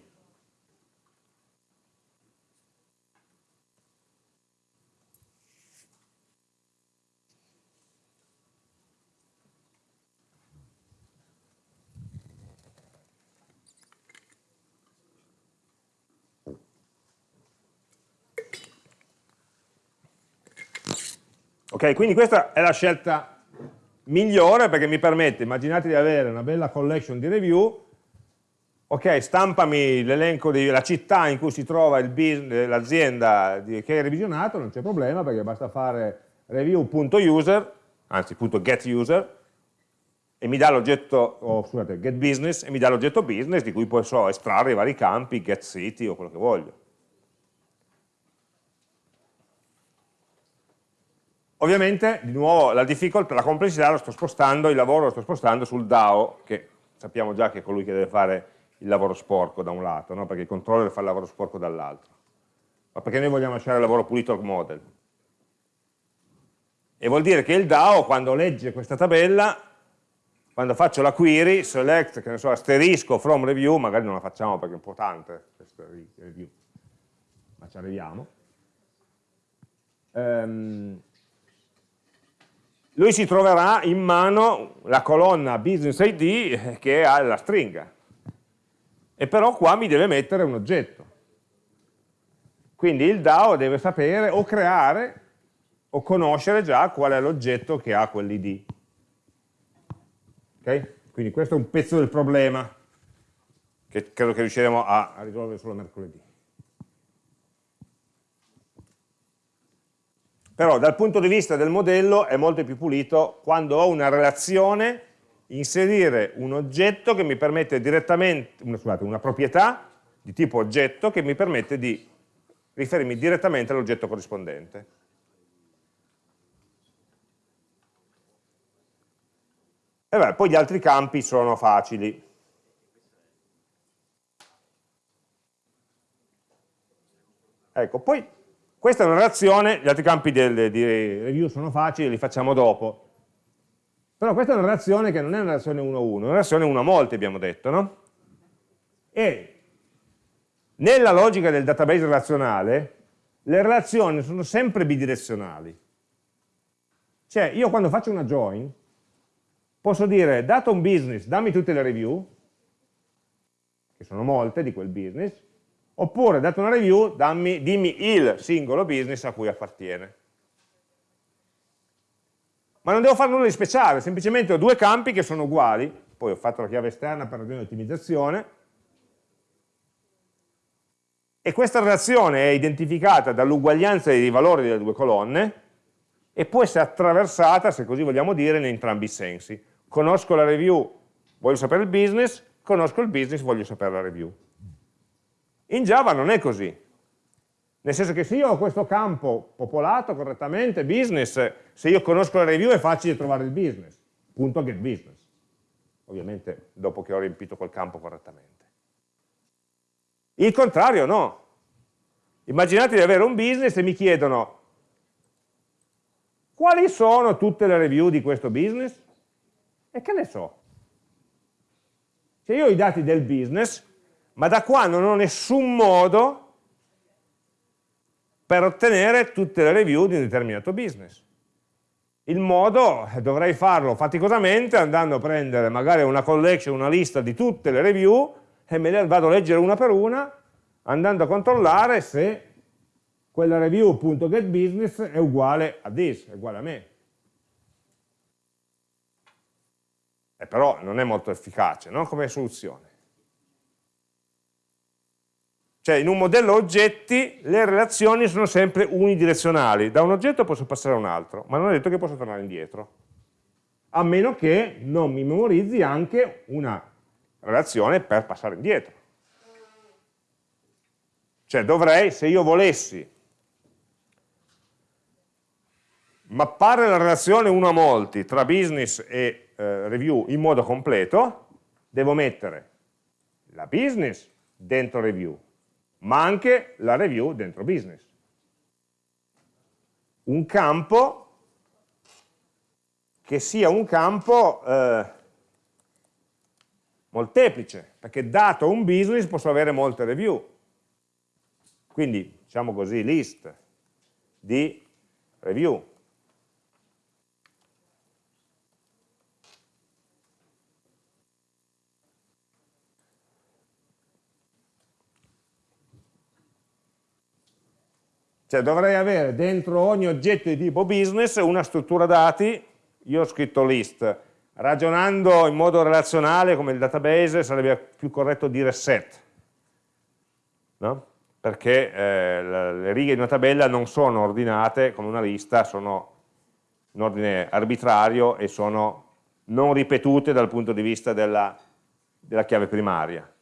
Ok, quindi questa è la scelta migliore perché mi permette, immaginate di avere una bella collection di review, ok, stampami l'elenco della città in cui si trova l'azienda che è revisionato, non c'è problema perché basta fare review.user, anzi .getUser, e mi dà l'oggetto, oh, scusate, getBusiness, e mi dà l'oggetto business di cui posso estrarre i vari campi, getCity o quello che voglio. Ovviamente, di nuovo, la difficoltà, la complessità lo sto spostando, il lavoro lo sto spostando sul DAO, che sappiamo già che è colui che deve fare il lavoro sporco da un lato, no? perché il controller fa il lavoro sporco dall'altro. Ma perché noi vogliamo lasciare il lavoro pulito al model. E vuol dire che il DAO, quando legge questa tabella, quando faccio la query, select, che ne so, asterisco from review, magari non la facciamo perché è un po' tante review, ma ci arriviamo. Um, lui si troverà in mano la colonna business ID eh, che ha la stringa. E però qua mi deve mettere un oggetto. Quindi il DAO deve sapere o creare o conoscere già qual è l'oggetto che ha quell'id ok? quindi questo è un pezzo del problema che credo che riusciremo a, a risolvere solo mercoledì però dal punto di vista del modello è molto più pulito quando ho una relazione, inserire un oggetto che mi permette direttamente, una, scusate, una proprietà di tipo oggetto che mi permette di riferirmi direttamente all'oggetto corrispondente. E beh, poi gli altri campi sono facili. Ecco, poi questa è una relazione, gli altri campi del, di review sono facili, li facciamo dopo. Però questa è una relazione che non è una relazione 1 a 1, è una relazione 1 a molti abbiamo detto, no? E nella logica del database relazionale le relazioni sono sempre bidirezionali. Cioè io quando faccio una join posso dire dato un business dammi tutte le review, che sono molte di quel business, oppure dato una review dammi, dimmi il singolo business a cui appartiene. Ma non devo fare nulla di speciale, semplicemente ho due campi che sono uguali, poi ho fatto la chiave esterna per ragione di ottimizzazione, e questa relazione è identificata dall'uguaglianza dei valori delle due colonne e può essere attraversata, se così vogliamo dire, in entrambi i sensi. Conosco la review, voglio sapere il business, conosco il business, voglio sapere la review. In Java non è così. Nel senso che se io ho questo campo popolato correttamente, business, se io conosco la review è facile trovare il business, punto get business. Ovviamente dopo che ho riempito quel campo correttamente. Il contrario no. Immaginate di avere un business e mi chiedono quali sono tutte le review di questo business? E che ne so? Se io ho i dati del business, ma da qua non ho nessun modo per ottenere tutte le review di un determinato business. Il modo eh, dovrei farlo faticosamente andando a prendere magari una collection, una lista di tutte le review e me le vado a leggere una per una andando a controllare se quella review.getBusiness è uguale a this, è uguale a me. E però non è molto efficace no? come soluzione. Cioè in un modello oggetti le relazioni sono sempre unidirezionali, da un oggetto posso passare a un altro, ma non è detto che posso tornare indietro. a meno che non mi memorizzi anche una relazione per passare indietro. Cioè dovrei, se io volessi mappare la relazione 1 a molti tra business e eh, review in modo completo, devo mettere la business dentro review, ma anche la review dentro business. Un campo che sia un campo eh, molteplice, perché dato un business posso avere molte review. Quindi, diciamo così, list di review. Cioè dovrei avere dentro ogni oggetto di tipo business una struttura dati, io ho scritto list, ragionando in modo relazionale come il database sarebbe più corretto dire set, no? perché eh, le righe di una tabella non sono ordinate come una lista, sono in ordine arbitrario e sono non ripetute dal punto di vista della, della chiave primaria.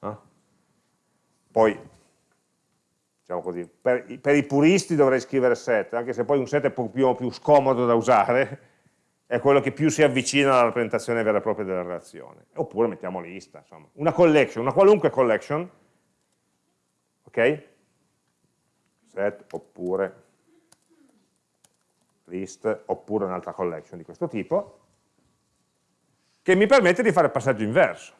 No? Poi diciamo così. Per, per, i puristi dovrei scrivere set, anche se poi un set è più, più scomodo da usare, è quello che più si avvicina alla rappresentazione vera e propria della relazione. Oppure mettiamo lista, insomma. Una collection, una qualunque collection, ok? Set oppure list oppure un'altra collection di questo tipo, che mi permette di fare passaggio inverso.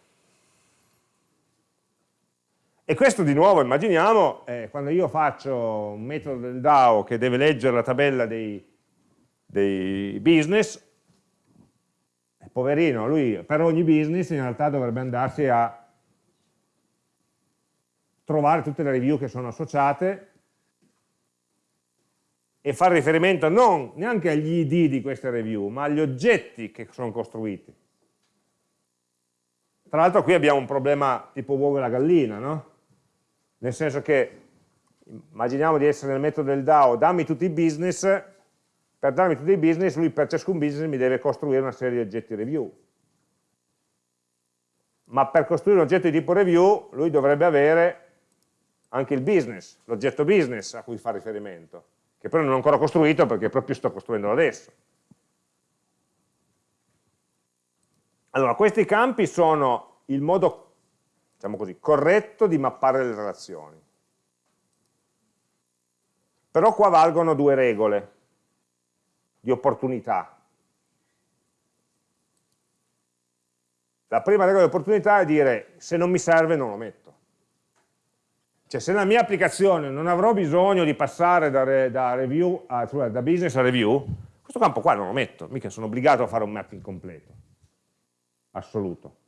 E questo di nuovo, immaginiamo, eh, quando io faccio un metodo del DAO che deve leggere la tabella dei, dei business, eh, poverino, lui per ogni business in realtà dovrebbe andarsi a trovare tutte le review che sono associate e fare riferimento non neanche agli id di queste review, ma agli oggetti che sono costruiti. Tra l'altro qui abbiamo un problema tipo uovo e la gallina, no? Nel senso che immaginiamo di essere nel metodo del DAO, dammi tutti i business, per darmi tutti i business, lui per ciascun business mi deve costruire una serie di oggetti review. Ma per costruire un oggetto di tipo review, lui dovrebbe avere anche il business, l'oggetto business a cui fa riferimento, che però non ho ancora costruito perché proprio sto costruendolo adesso. Allora, questi campi sono il modo diciamo così, corretto di mappare le relazioni. Però qua valgono due regole di opportunità. La prima regola di opportunità è dire se non mi serve non lo metto. Cioè se nella mia applicazione non avrò bisogno di passare da, da, review a, da business a review, questo campo qua non lo metto, mica sono obbligato a fare un mapping completo, assoluto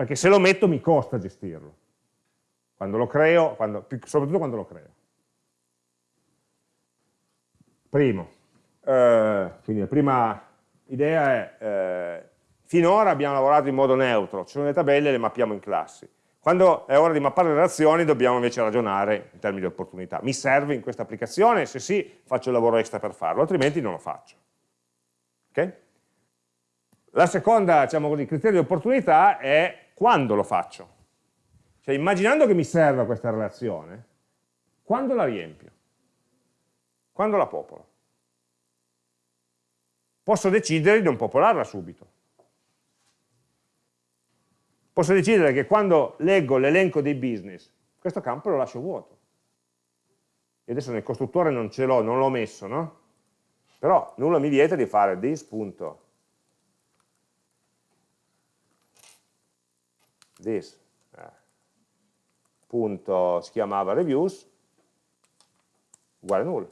perché se lo metto mi costa gestirlo, quando lo creo, quando, soprattutto quando lo creo. Primo, eh, quindi la prima idea è, eh, finora abbiamo lavorato in modo neutro, ci sono le tabelle e le mappiamo in classi. Quando è ora di mappare le relazioni dobbiamo invece ragionare in termini di opportunità. Mi serve in questa applicazione? Se sì, faccio il lavoro extra per farlo, altrimenti non lo faccio. Okay? La seconda diciamo così, criterio di opportunità è quando lo faccio? Cioè immaginando che mi serva questa relazione, quando la riempio? Quando la popolo? Posso decidere di non popolarla subito. Posso decidere che quando leggo l'elenco dei business, questo campo lo lascio vuoto. E adesso nel costruttore non ce l'ho, non l'ho messo, no? Però nulla mi vieta di fare this this eh, punto si chiamava reviews uguale null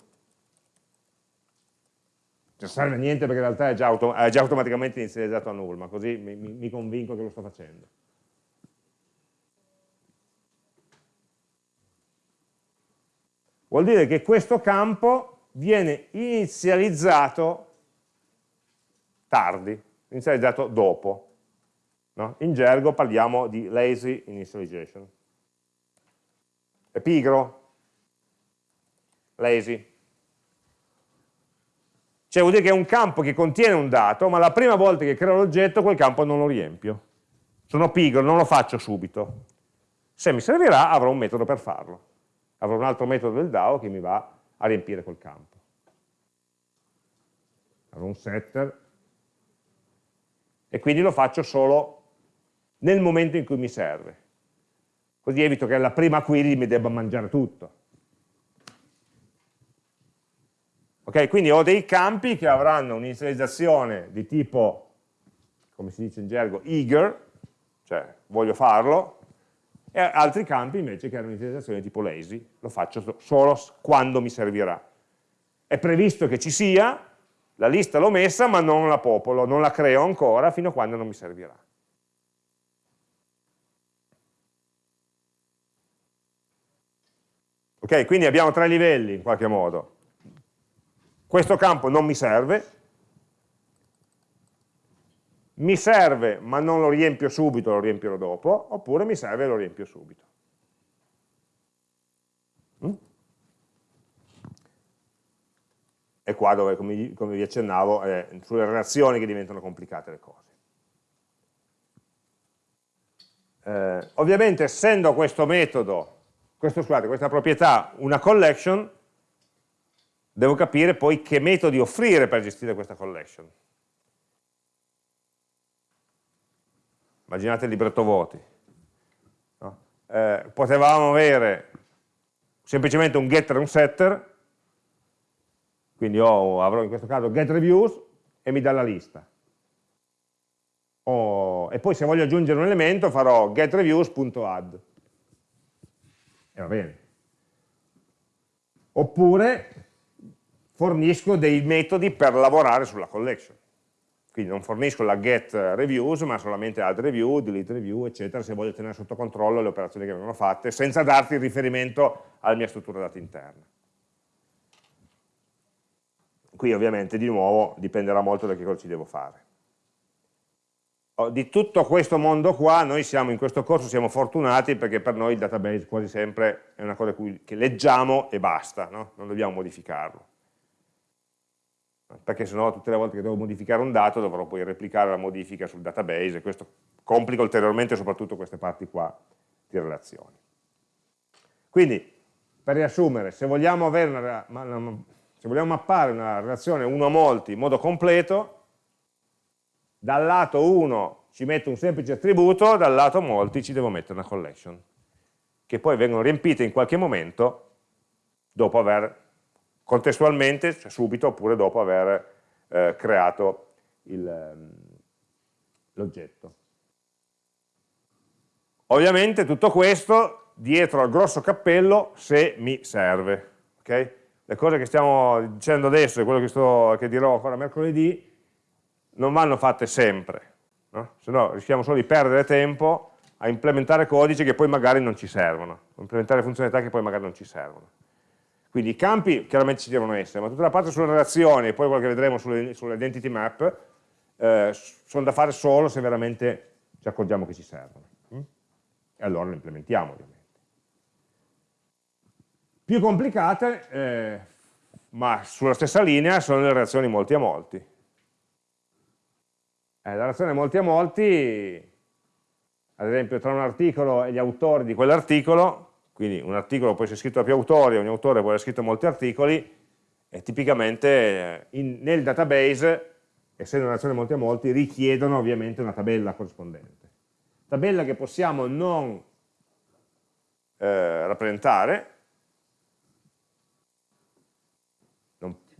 non serve niente perché in realtà è già, auto è già automaticamente inizializzato a null ma così mi, mi convinco che lo sto facendo. Vuol dire che questo campo viene inizializzato tardi, inizializzato dopo No? In gergo parliamo di lazy initialization. È pigro? Lazy. Cioè vuol dire che è un campo che contiene un dato, ma la prima volta che creo l'oggetto quel campo non lo riempio. Sono pigro, non lo faccio subito. Se mi servirà avrò un metodo per farlo. Avrò un altro metodo del DAO che mi va a riempire quel campo. Avrò un setter e quindi lo faccio solo nel momento in cui mi serve. Così evito che alla prima query mi debba mangiare tutto. Ok, quindi ho dei campi che avranno un'inizializzazione di tipo, come si dice in gergo, eager, cioè voglio farlo, e altri campi invece che hanno un'inizializzazione di tipo lazy, lo faccio solo quando mi servirà. È previsto che ci sia, la lista l'ho messa ma non la popolo, non la creo ancora fino a quando non mi servirà. Ok, quindi abbiamo tre livelli in qualche modo. Questo campo non mi serve, mi serve ma non lo riempio subito, lo riempirò dopo, oppure mi serve e lo riempio subito. Mm? E qua dove, come, come vi accennavo, è sulle relazioni che diventano complicate le cose. Eh, ovviamente essendo questo metodo, questo, scusate, questa proprietà una collection, devo capire poi che metodi offrire per gestire questa collection. Immaginate il libretto voti. No? Eh, potevamo avere semplicemente un getter e un setter, quindi ho, avrò in questo caso get reviews e mi dà la lista. Oh, e poi se voglio aggiungere un elemento farò getreviews.add. E va bene. Oppure fornisco dei metodi per lavorare sulla collection. Quindi non fornisco la get reviews, ma solamente add review, delete review, eccetera, se voglio tenere sotto controllo le operazioni che vengono fatte, senza darti il riferimento alla mia struttura dati interna. Qui ovviamente di nuovo dipenderà molto da che cosa ci devo fare. Oh, di tutto questo mondo qua, noi siamo in questo corso siamo fortunati perché per noi il database quasi sempre è una cosa che leggiamo e basta, no? non dobbiamo modificarlo perché sennò tutte le volte che devo modificare un dato dovrò poi replicare la modifica sul database e questo complica ulteriormente soprattutto queste parti qua di relazioni. Quindi, per riassumere, se vogliamo, una, se vogliamo mappare una relazione 1 a molti in modo completo, dal lato 1 ci metto un semplice attributo, dal lato molti ci devo mettere una collection, che poi vengono riempite in qualche momento dopo aver contestualmente, cioè subito, oppure dopo aver eh, creato ehm, l'oggetto. Ovviamente tutto questo dietro al grosso cappello se mi serve. Okay? Le cose che stiamo dicendo adesso e quello che, sto, che dirò ancora mercoledì non vanno fatte sempre, no? se no rischiamo solo di perdere tempo a implementare codici che poi magari non ci servono, implementare funzionalità che poi magari non ci servono. Quindi i campi chiaramente ci devono essere, ma tutta la parte sulle relazioni e poi quello che vedremo sulle, sulle identity map eh, sono da fare solo se veramente ci accorgiamo che ci servono. Mm? E allora le implementiamo ovviamente. Più complicate, eh, ma sulla stessa linea, sono le relazioni molti a molti. Eh, la relazione molti a molti, ad esempio tra un articolo e gli autori di quell'articolo, quindi un articolo può essere scritto da più autori, ogni autore può aver scritto molti articoli, e tipicamente eh, in, nel database, essendo una relazione molti a molti, richiedono ovviamente una tabella corrispondente. Tabella che possiamo non eh, rappresentare,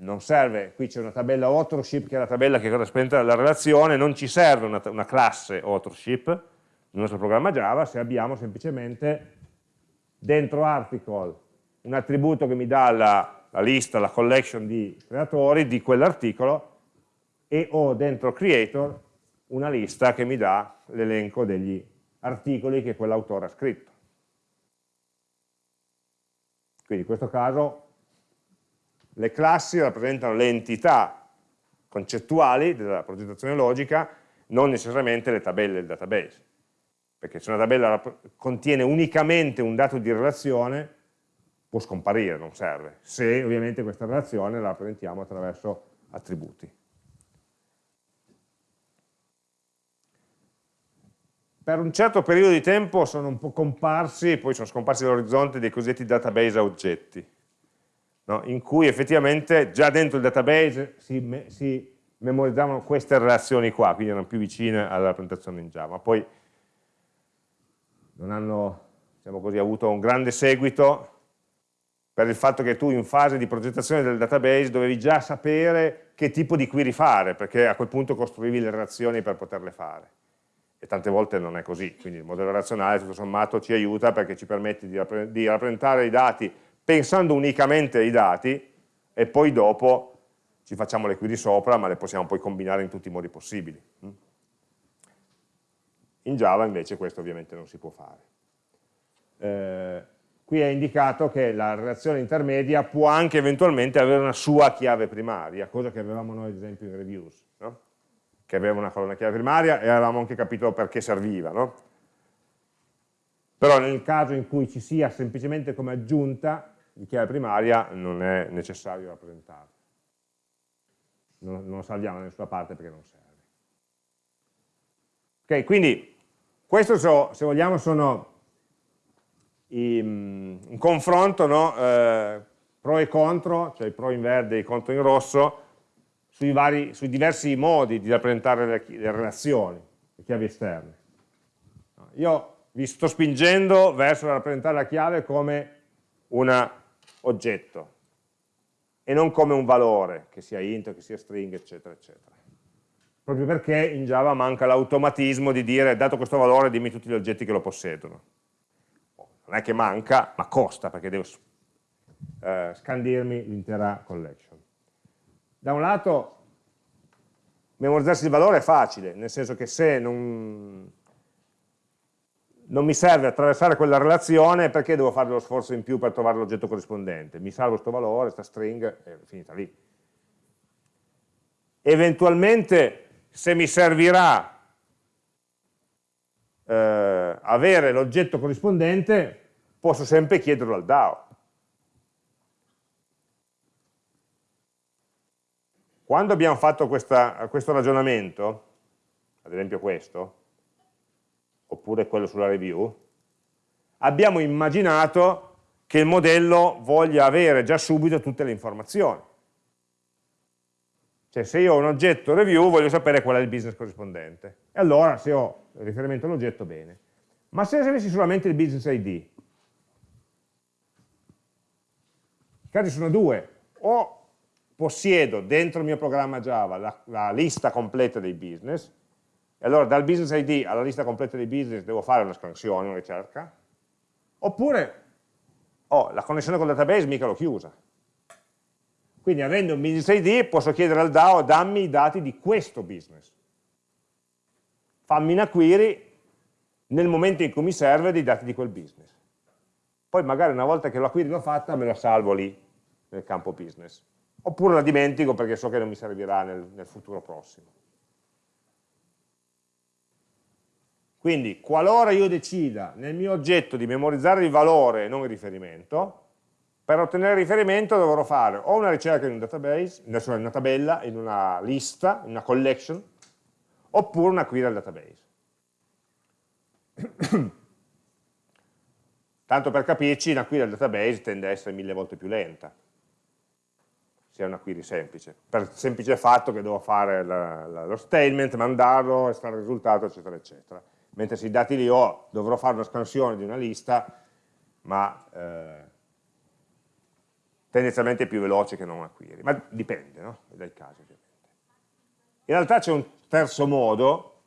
non, serve, qui c'è una tabella authorship che è la tabella che corrisponde alla relazione, non ci serve una, una classe authorship nel nostro programma Java se abbiamo semplicemente dentro article un attributo che mi dà la, la lista, la collection di creatori di quell'articolo e ho dentro creator una lista che mi dà l'elenco degli articoli che quell'autore ha scritto. Quindi in questo caso le classi rappresentano le entità concettuali della progettazione logica, non necessariamente le tabelle del database perché se una tabella contiene unicamente un dato di relazione può scomparire, non serve, se ovviamente questa relazione la rappresentiamo attraverso attributi. Per un certo periodo di tempo sono un po' comparsi, poi sono scomparsi dall'orizzonte dei cosiddetti database a oggetti, no? in cui effettivamente già dentro il database si, me si memorizzavano queste relazioni qua, quindi erano più vicine alla rappresentazione in Java. Poi non hanno diciamo così, avuto un grande seguito per il fatto che tu in fase di progettazione del database dovevi già sapere che tipo di query fare, perché a quel punto costruivi le relazioni per poterle fare. E tante volte non è così, quindi il modello relazionale tutto sommato ci aiuta perché ci permette di, di rappresentare i dati pensando unicamente ai dati e poi dopo ci facciamo le query sopra, ma le possiamo poi combinare in tutti i modi possibili. In Java invece questo ovviamente non si può fare. Eh, qui è indicato che la relazione intermedia può anche eventualmente avere una sua chiave primaria, cosa che avevamo noi ad esempio in reviews, no? che aveva una colonna chiave primaria e avevamo anche capito perché serviva. No? Però nel caso in cui ci sia semplicemente come aggiunta di chiave primaria non è necessario rappresentarla. Non, non salviamo da nessuna parte perché non serve. Ok, quindi questo so, se vogliamo sono in, in confronto no? eh, pro e contro, cioè i pro in verde e i contro in rosso, sui, vari, sui diversi modi di rappresentare le, le relazioni, le chiavi esterne. Io vi sto spingendo verso rappresentare la chiave come un oggetto e non come un valore, che sia int, che sia string, eccetera, eccetera. Proprio perché in Java manca l'automatismo di dire, dato questo valore, dimmi tutti gli oggetti che lo possedono non è che manca, ma costa perché devo eh, scandirmi l'intera collection. Da un lato memorizzarsi il valore è facile, nel senso che se non, non mi serve attraversare quella relazione, perché devo fare lo sforzo in più per trovare l'oggetto corrispondente? Mi salvo questo valore, questa string, è finita lì. Eventualmente, se mi servirà eh, avere l'oggetto corrispondente, posso sempre chiederlo al DAO. Quando abbiamo fatto questa, questo ragionamento, ad esempio questo, oppure quello sulla review, abbiamo immaginato che il modello voglia avere già subito tutte le informazioni. Cioè se io ho un oggetto review voglio sapere qual è il business corrispondente. E allora se ho riferimento all'oggetto, bene. Ma se avessi solamente il business ID, i casi sono due, o possiedo dentro il mio programma Java la, la, lista completa dei business, e allora dal business ID alla lista completa dei business devo fare una scansione, una ricerca, oppure oh, la connessione col database mica l'ho chiusa. Quindi avendo un business ID posso chiedere al DAO dammi i dati di questo business fammi una query nel momento in cui mi serve dei dati di quel business. Poi magari una volta che la query l'ho fatta me la salvo lì, nel campo business. Oppure la dimentico perché so che non mi servirà nel, nel futuro prossimo. Quindi, qualora io decida nel mio oggetto di memorizzare il valore e non il riferimento, per ottenere il riferimento dovrò fare o una ricerca in un database, in una tabella, in una lista, in una collection, oppure una query al database. Tanto per capirci, una query al database tende a essere mille volte più lenta, è una query semplice, per il semplice fatto che devo fare la, la, lo statement, mandarlo, estrarre il risultato, eccetera, eccetera. Mentre se i dati li ho, dovrò fare una scansione di una lista, ma eh, tendenzialmente è più veloce che non una query, ma dipende no? dai casi ovviamente. In realtà c'è un terzo modo,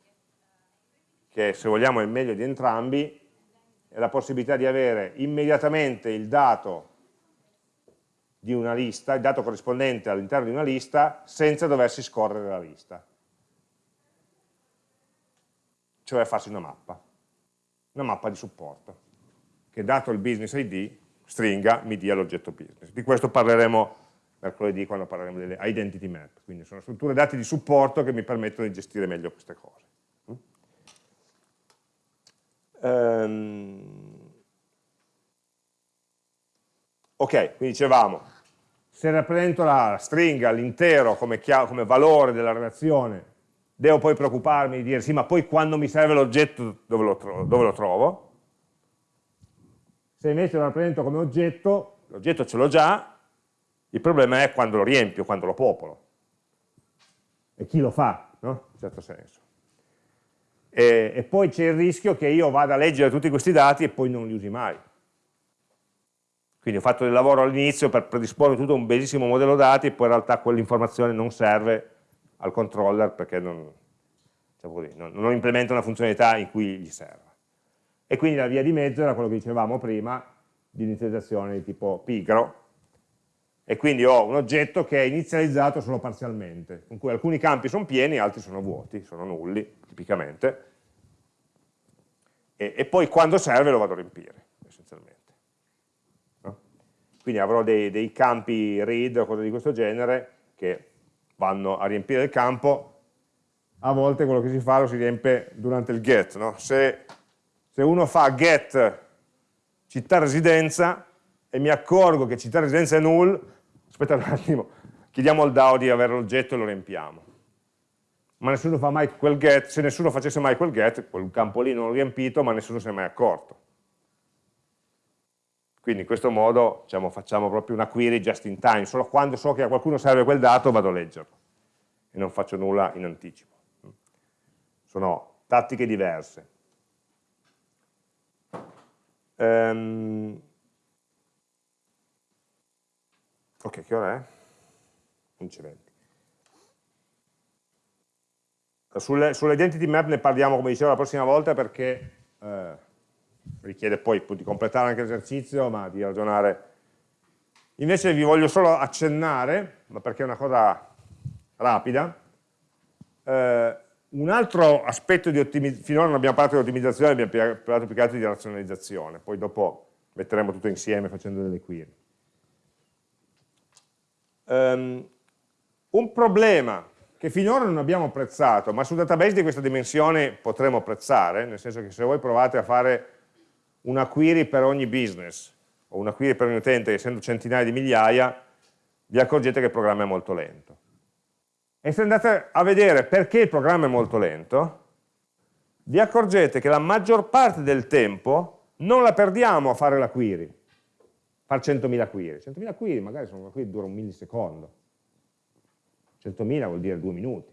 che se vogliamo è il meglio di entrambi, è la possibilità di avere immediatamente il dato di una lista, il dato corrispondente all'interno di una lista, senza doversi scorrere la lista. Cioè farsi una mappa, una mappa di supporto, che dato il business ID, stringa, mi dia l'oggetto business. Di questo parleremo mercoledì quando parleremo delle identity map, quindi sono strutture dati di supporto che mi permettono di gestire meglio queste cose. Um, ok, quindi dicevamo, se rappresento la stringa, l'intero come, come valore della relazione, devo poi preoccuparmi di dire sì, ma poi quando mi serve l'oggetto dove, dove, lo trovo? Se invece lo rappresento come oggetto, l'oggetto ce l'ho già, il problema è quando lo riempio, quando lo popolo. E chi lo fa, no? In certo senso. E, e poi c'è il rischio che io vada a leggere tutti questi dati e poi non li usi mai. Quindi ho fatto del lavoro all'inizio per predisporre tutto un bellissimo modello dati e poi in realtà quell'informazione non serve al controller perché non, diciamo così, non, non implementa una funzionalità in cui gli serve. E quindi la via di mezzo era quello che dicevamo prima di inizializzazione di tipo pigro, e quindi ho un oggetto che è inizializzato solo parzialmente, in cui alcuni campi sono pieni, altri sono vuoti, sono nulli, tipicamente, e, e poi quando serve lo vado a riempire, essenzialmente. No? Quindi avrò dei, dei campi read o cose di questo genere che vanno a riempire il campo, a volte quello che si fa lo si riempie durante il get. No? Se, se uno fa get città residenza, e mi accorgo che città residenza è null, aspetta un attimo, chiediamo al DAO di avere l'oggetto e lo riempiamo. Ma nessuno fa mai quel get, se nessuno facesse mai quel get, quel campo lì non l'ho riempito, ma nessuno si è mai accorto. Quindi in questo modo diciamo, facciamo proprio una query just in time, solo quando so che a qualcuno serve quel dato vado a leggerlo e non faccio nulla in anticipo. Sono tattiche diverse. Um, Ok, che ora è? 11.20. Sulle, sulle identity map ne parliamo, come dicevo, la prossima volta perché eh, richiede poi di completare anche l'esercizio, ma di ragionare. Invece vi voglio solo accennare, ma perché è una cosa rapida, eh, un altro aspetto di ottimizzazione, finora non abbiamo parlato di ottimizzazione, abbiamo parlato più che altro di razionalizzazione, poi dopo metteremo tutto insieme facendo delle query. Um, un problema che finora non abbiamo apprezzato, ma su database di questa dimensione potremo apprezzare, nel senso che se voi provate a fare una query per ogni business, o una query per ogni utente, essendo centinaia di migliaia, vi accorgete che il programma è molto lento. E se andate a vedere perché il programma è molto lento, vi accorgete che la maggior parte del tempo non la perdiamo a fare la query, fare 100.000 query. 100.000 query magari sono una query che dura un millisecondo. 100.000 vuol dire due minuti.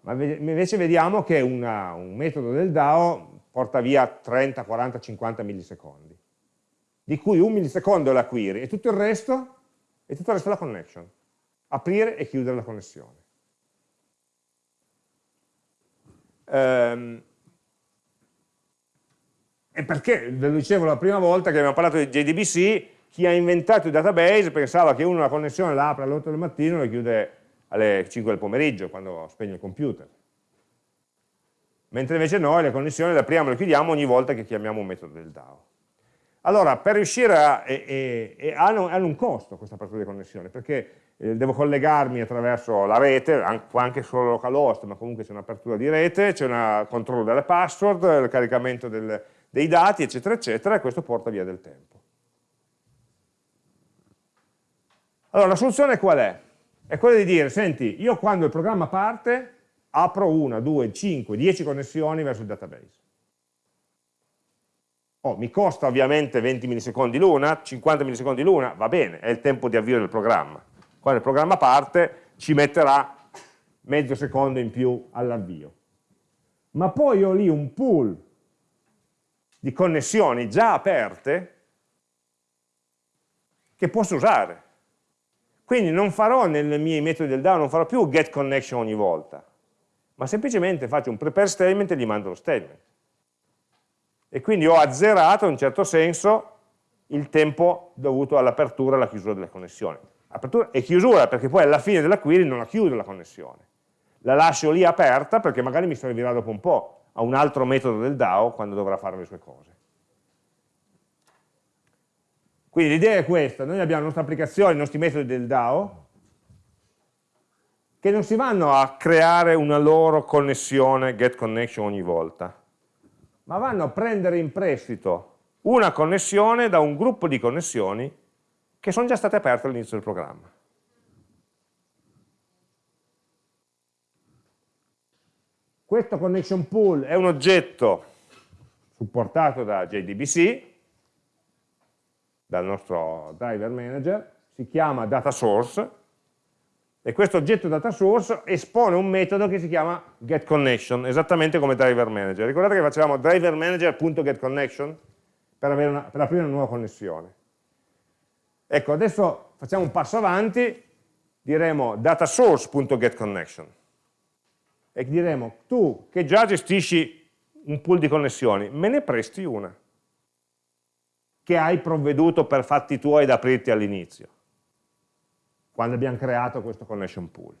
Ma invece vediamo che una, un metodo del DAO porta via 30, 40, 50 millisecondi, di cui un millisecondo è la query e tutto il resto è tutto il resto la connection. Aprire e chiudere la connessione. Um, e perché, ve lo dicevo la prima volta che abbiamo parlato di JDBC, chi ha inventato il database pensava che uno la connessione la apre alle 8 del mattino e la chiude alle 5 del pomeriggio, quando spegne il computer. Mentre invece noi le connessioni le apriamo e le chiudiamo ogni volta che chiamiamo un metodo del DAO. Allora, per riuscire a... E, e hanno, hanno, un costo questa apertura di connessione, perché eh, devo collegarmi attraverso la rete, anche solo localhost, ma comunque c'è un'apertura di rete, c'è un controllo delle password, il caricamento del, dei dati, eccetera, eccetera, e questo porta via del tempo. Allora, la soluzione qual è? È quella di dire, senti, io quando il programma parte, apro una, due, cinque, dieci connessioni verso il database. Oh, mi costa ovviamente 20 millisecondi l'una, 50 millisecondi l'una, va bene, è il tempo di avvio del programma. Quando il programma parte ci metterà mezzo secondo in più all'avvio. Ma poi ho lì un pool di connessioni già aperte che posso usare. Quindi non farò nei miei metodi del DAO, non farò più get connection ogni volta, ma semplicemente faccio un prepare statement e gli mando lo statement. E quindi ho azzerato in un certo senso il tempo dovuto all'apertura e alla chiusura delle connessioni. Apertura e chiusura, perché poi alla fine della query non la chiudo la connessione. La lascio lì aperta perché magari mi servirà dopo un po' a un altro metodo del DAO quando dovrà fare le sue cose. Quindi l'idea è questa, noi abbiamo la nostra applicazione, i nostri metodi del DAO, che non si vanno a creare una loro connessione, get connection ogni volta, ma vanno a prendere in prestito una connessione da un gruppo di connessioni che sono già state aperte all'inizio del programma. Questo connection pool è un oggetto supportato da JDBC, dal nostro driver manager, si chiama data source, e questo oggetto data source espone un metodo che si chiama getConnection, esattamente come driver manager. Ricordate che facevamo driver manager.getConnection per, per aprire una nuova connessione. Ecco, adesso facciamo un passo avanti, diremo datasource.getConnection e diremo tu che già gestisci un pool di connessioni, me ne presti una che hai provveduto per fatti tuoi ad aprirti all'inizio quando abbiamo creato questo connection pool.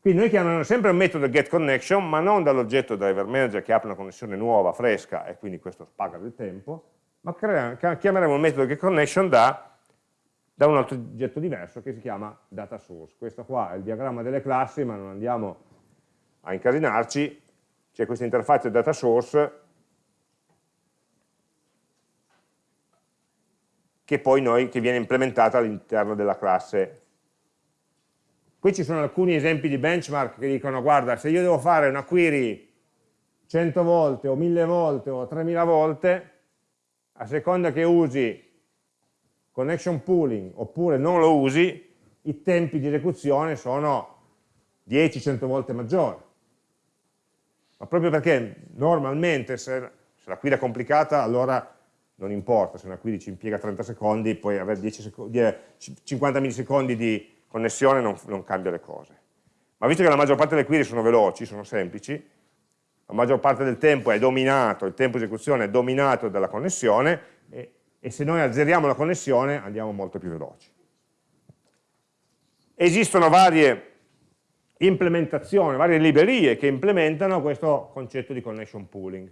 Quindi noi chiamiamo sempre un metodo getConnection, ma non dall'oggetto driver manager che apre una connessione nuova, fresca, e quindi questo paga del tempo, ma chiameremo il metodo getConnection da, da un altro oggetto diverso che si chiama data source. Questo qua è il diagramma delle classi, ma non andiamo a incasinarci, c'è questa interfaccia data source che poi noi, che viene implementata all'interno della classe. Qui ci sono alcuni esempi di benchmark che dicono, guarda, se io devo fare una query 100 volte o 1000 volte o 3000 volte, a seconda che usi connection pooling oppure non lo usi, i tempi di esecuzione sono 10-100 volte maggiori. Ma proprio perché normalmente se, se la query è complicata, allora non importa, se una query ci impiega 30 secondi, poi avere 50 millisecondi di connessione non, non, cambia le cose. Ma visto che la maggior parte delle query sono veloci, sono semplici, la maggior parte del tempo è dominato, il tempo di esecuzione è dominato dalla connessione e, e se noi azzeriamo la connessione andiamo molto più veloci. Esistono varie implementazioni, varie librerie che implementano questo concetto di connection pooling.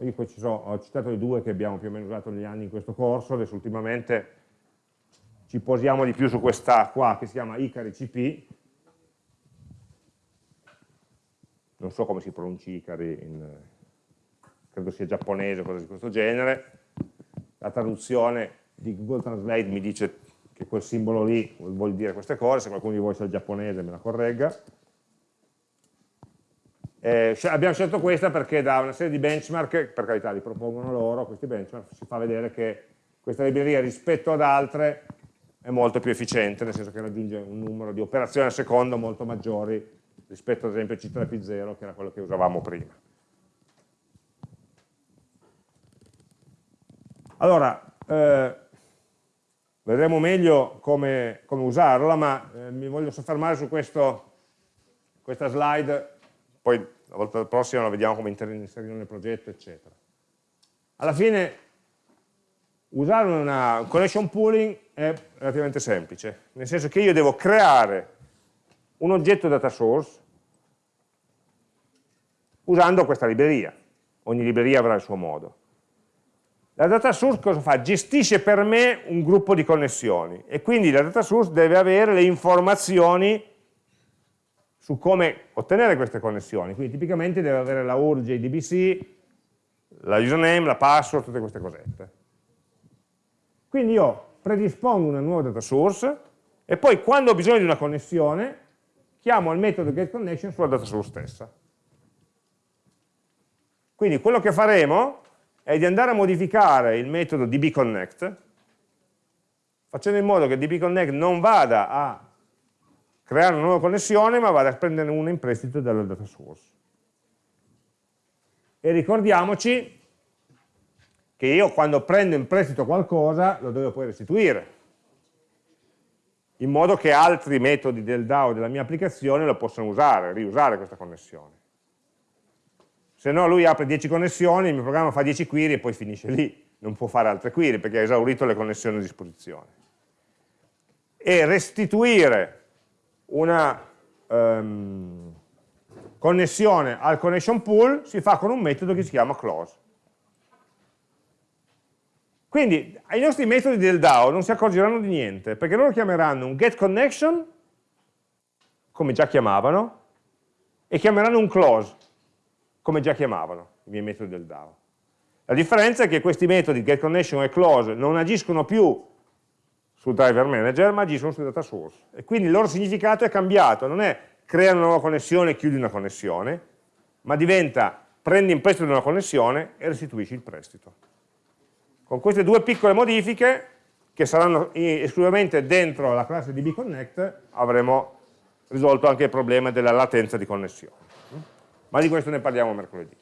Io poi sono, ho citato le due che abbiamo più o meno usato negli anni in questo corso, adesso ultimamente ci posiamo di più su questa qua che si chiama Icari CP, non so come si pronunci Icari, in, credo sia giapponese o cose di questo genere, la traduzione di Google Translate mi dice che quel simbolo lì vuol dire queste cose, se qualcuno di voi sa il giapponese me la corregga, eh, abbiamo scelto questa perché da una serie di benchmark, per carità li propongono loro, questi benchmark, si fa vedere che questa libreria rispetto ad altre è molto più efficiente, nel senso che raggiunge un numero di operazioni al secondo molto maggiori rispetto ad esempio a C3P0 che era quello che usavamo prima. Allora, eh, vedremo meglio come, come usarla, ma eh, mi voglio soffermare su questo, questa slide poi la volta prossima la vediamo come inserirlo nel progetto, eccetera. Alla fine usare una, un connection pooling è relativamente semplice, nel senso che io devo creare un oggetto data source usando questa libreria. Ogni libreria avrà il suo modo. La data source cosa fa? Gestisce per me un gruppo di connessioni e quindi la data source deve avere le informazioni su come ottenere queste connessioni. Quindi tipicamente deve avere la URL JDBC, la username, la password, tutte queste cosette. Quindi io predispongo una nuova data source e poi quando ho bisogno di una connessione chiamo il metodo getConnection sulla data source stessa. Quindi quello che faremo è di andare a modificare il metodo dbconnect facendo in modo che dbconnect non vada a creare una nuova connessione ma vado a prendere una in prestito dalla data source. E ricordiamoci che io quando prendo in prestito qualcosa lo devo poi restituire, in modo che altri metodi del DAO della mia applicazione lo possano usare, riusare questa connessione. Se no lui apre 10 connessioni, il mio programma fa 10 query e poi finisce lì, non può fare altre query perché ha esaurito le connessioni a disposizione. E restituire una um, connessione al connection pool si fa con un metodo che si chiama close. Quindi ai nostri metodi del DAO non si accorgeranno di niente, perché loro chiameranno un getConnection, come già chiamavano, e chiameranno un close, come già chiamavano i miei metodi del DAO. La differenza è che questi metodi getConnection e close non agiscono più sul driver manager, ma agiscono sul data source. E quindi il loro significato è cambiato, non è crea una nuova connessione e chiudi una connessione, ma diventa prendi in prestito una connessione e restituisci il prestito. Con queste due piccole modifiche, che saranno esclusivamente dentro la classe di bconnect, avremo risolto anche il problema della latenza di connessione. Ma di questo ne parliamo mercoledì.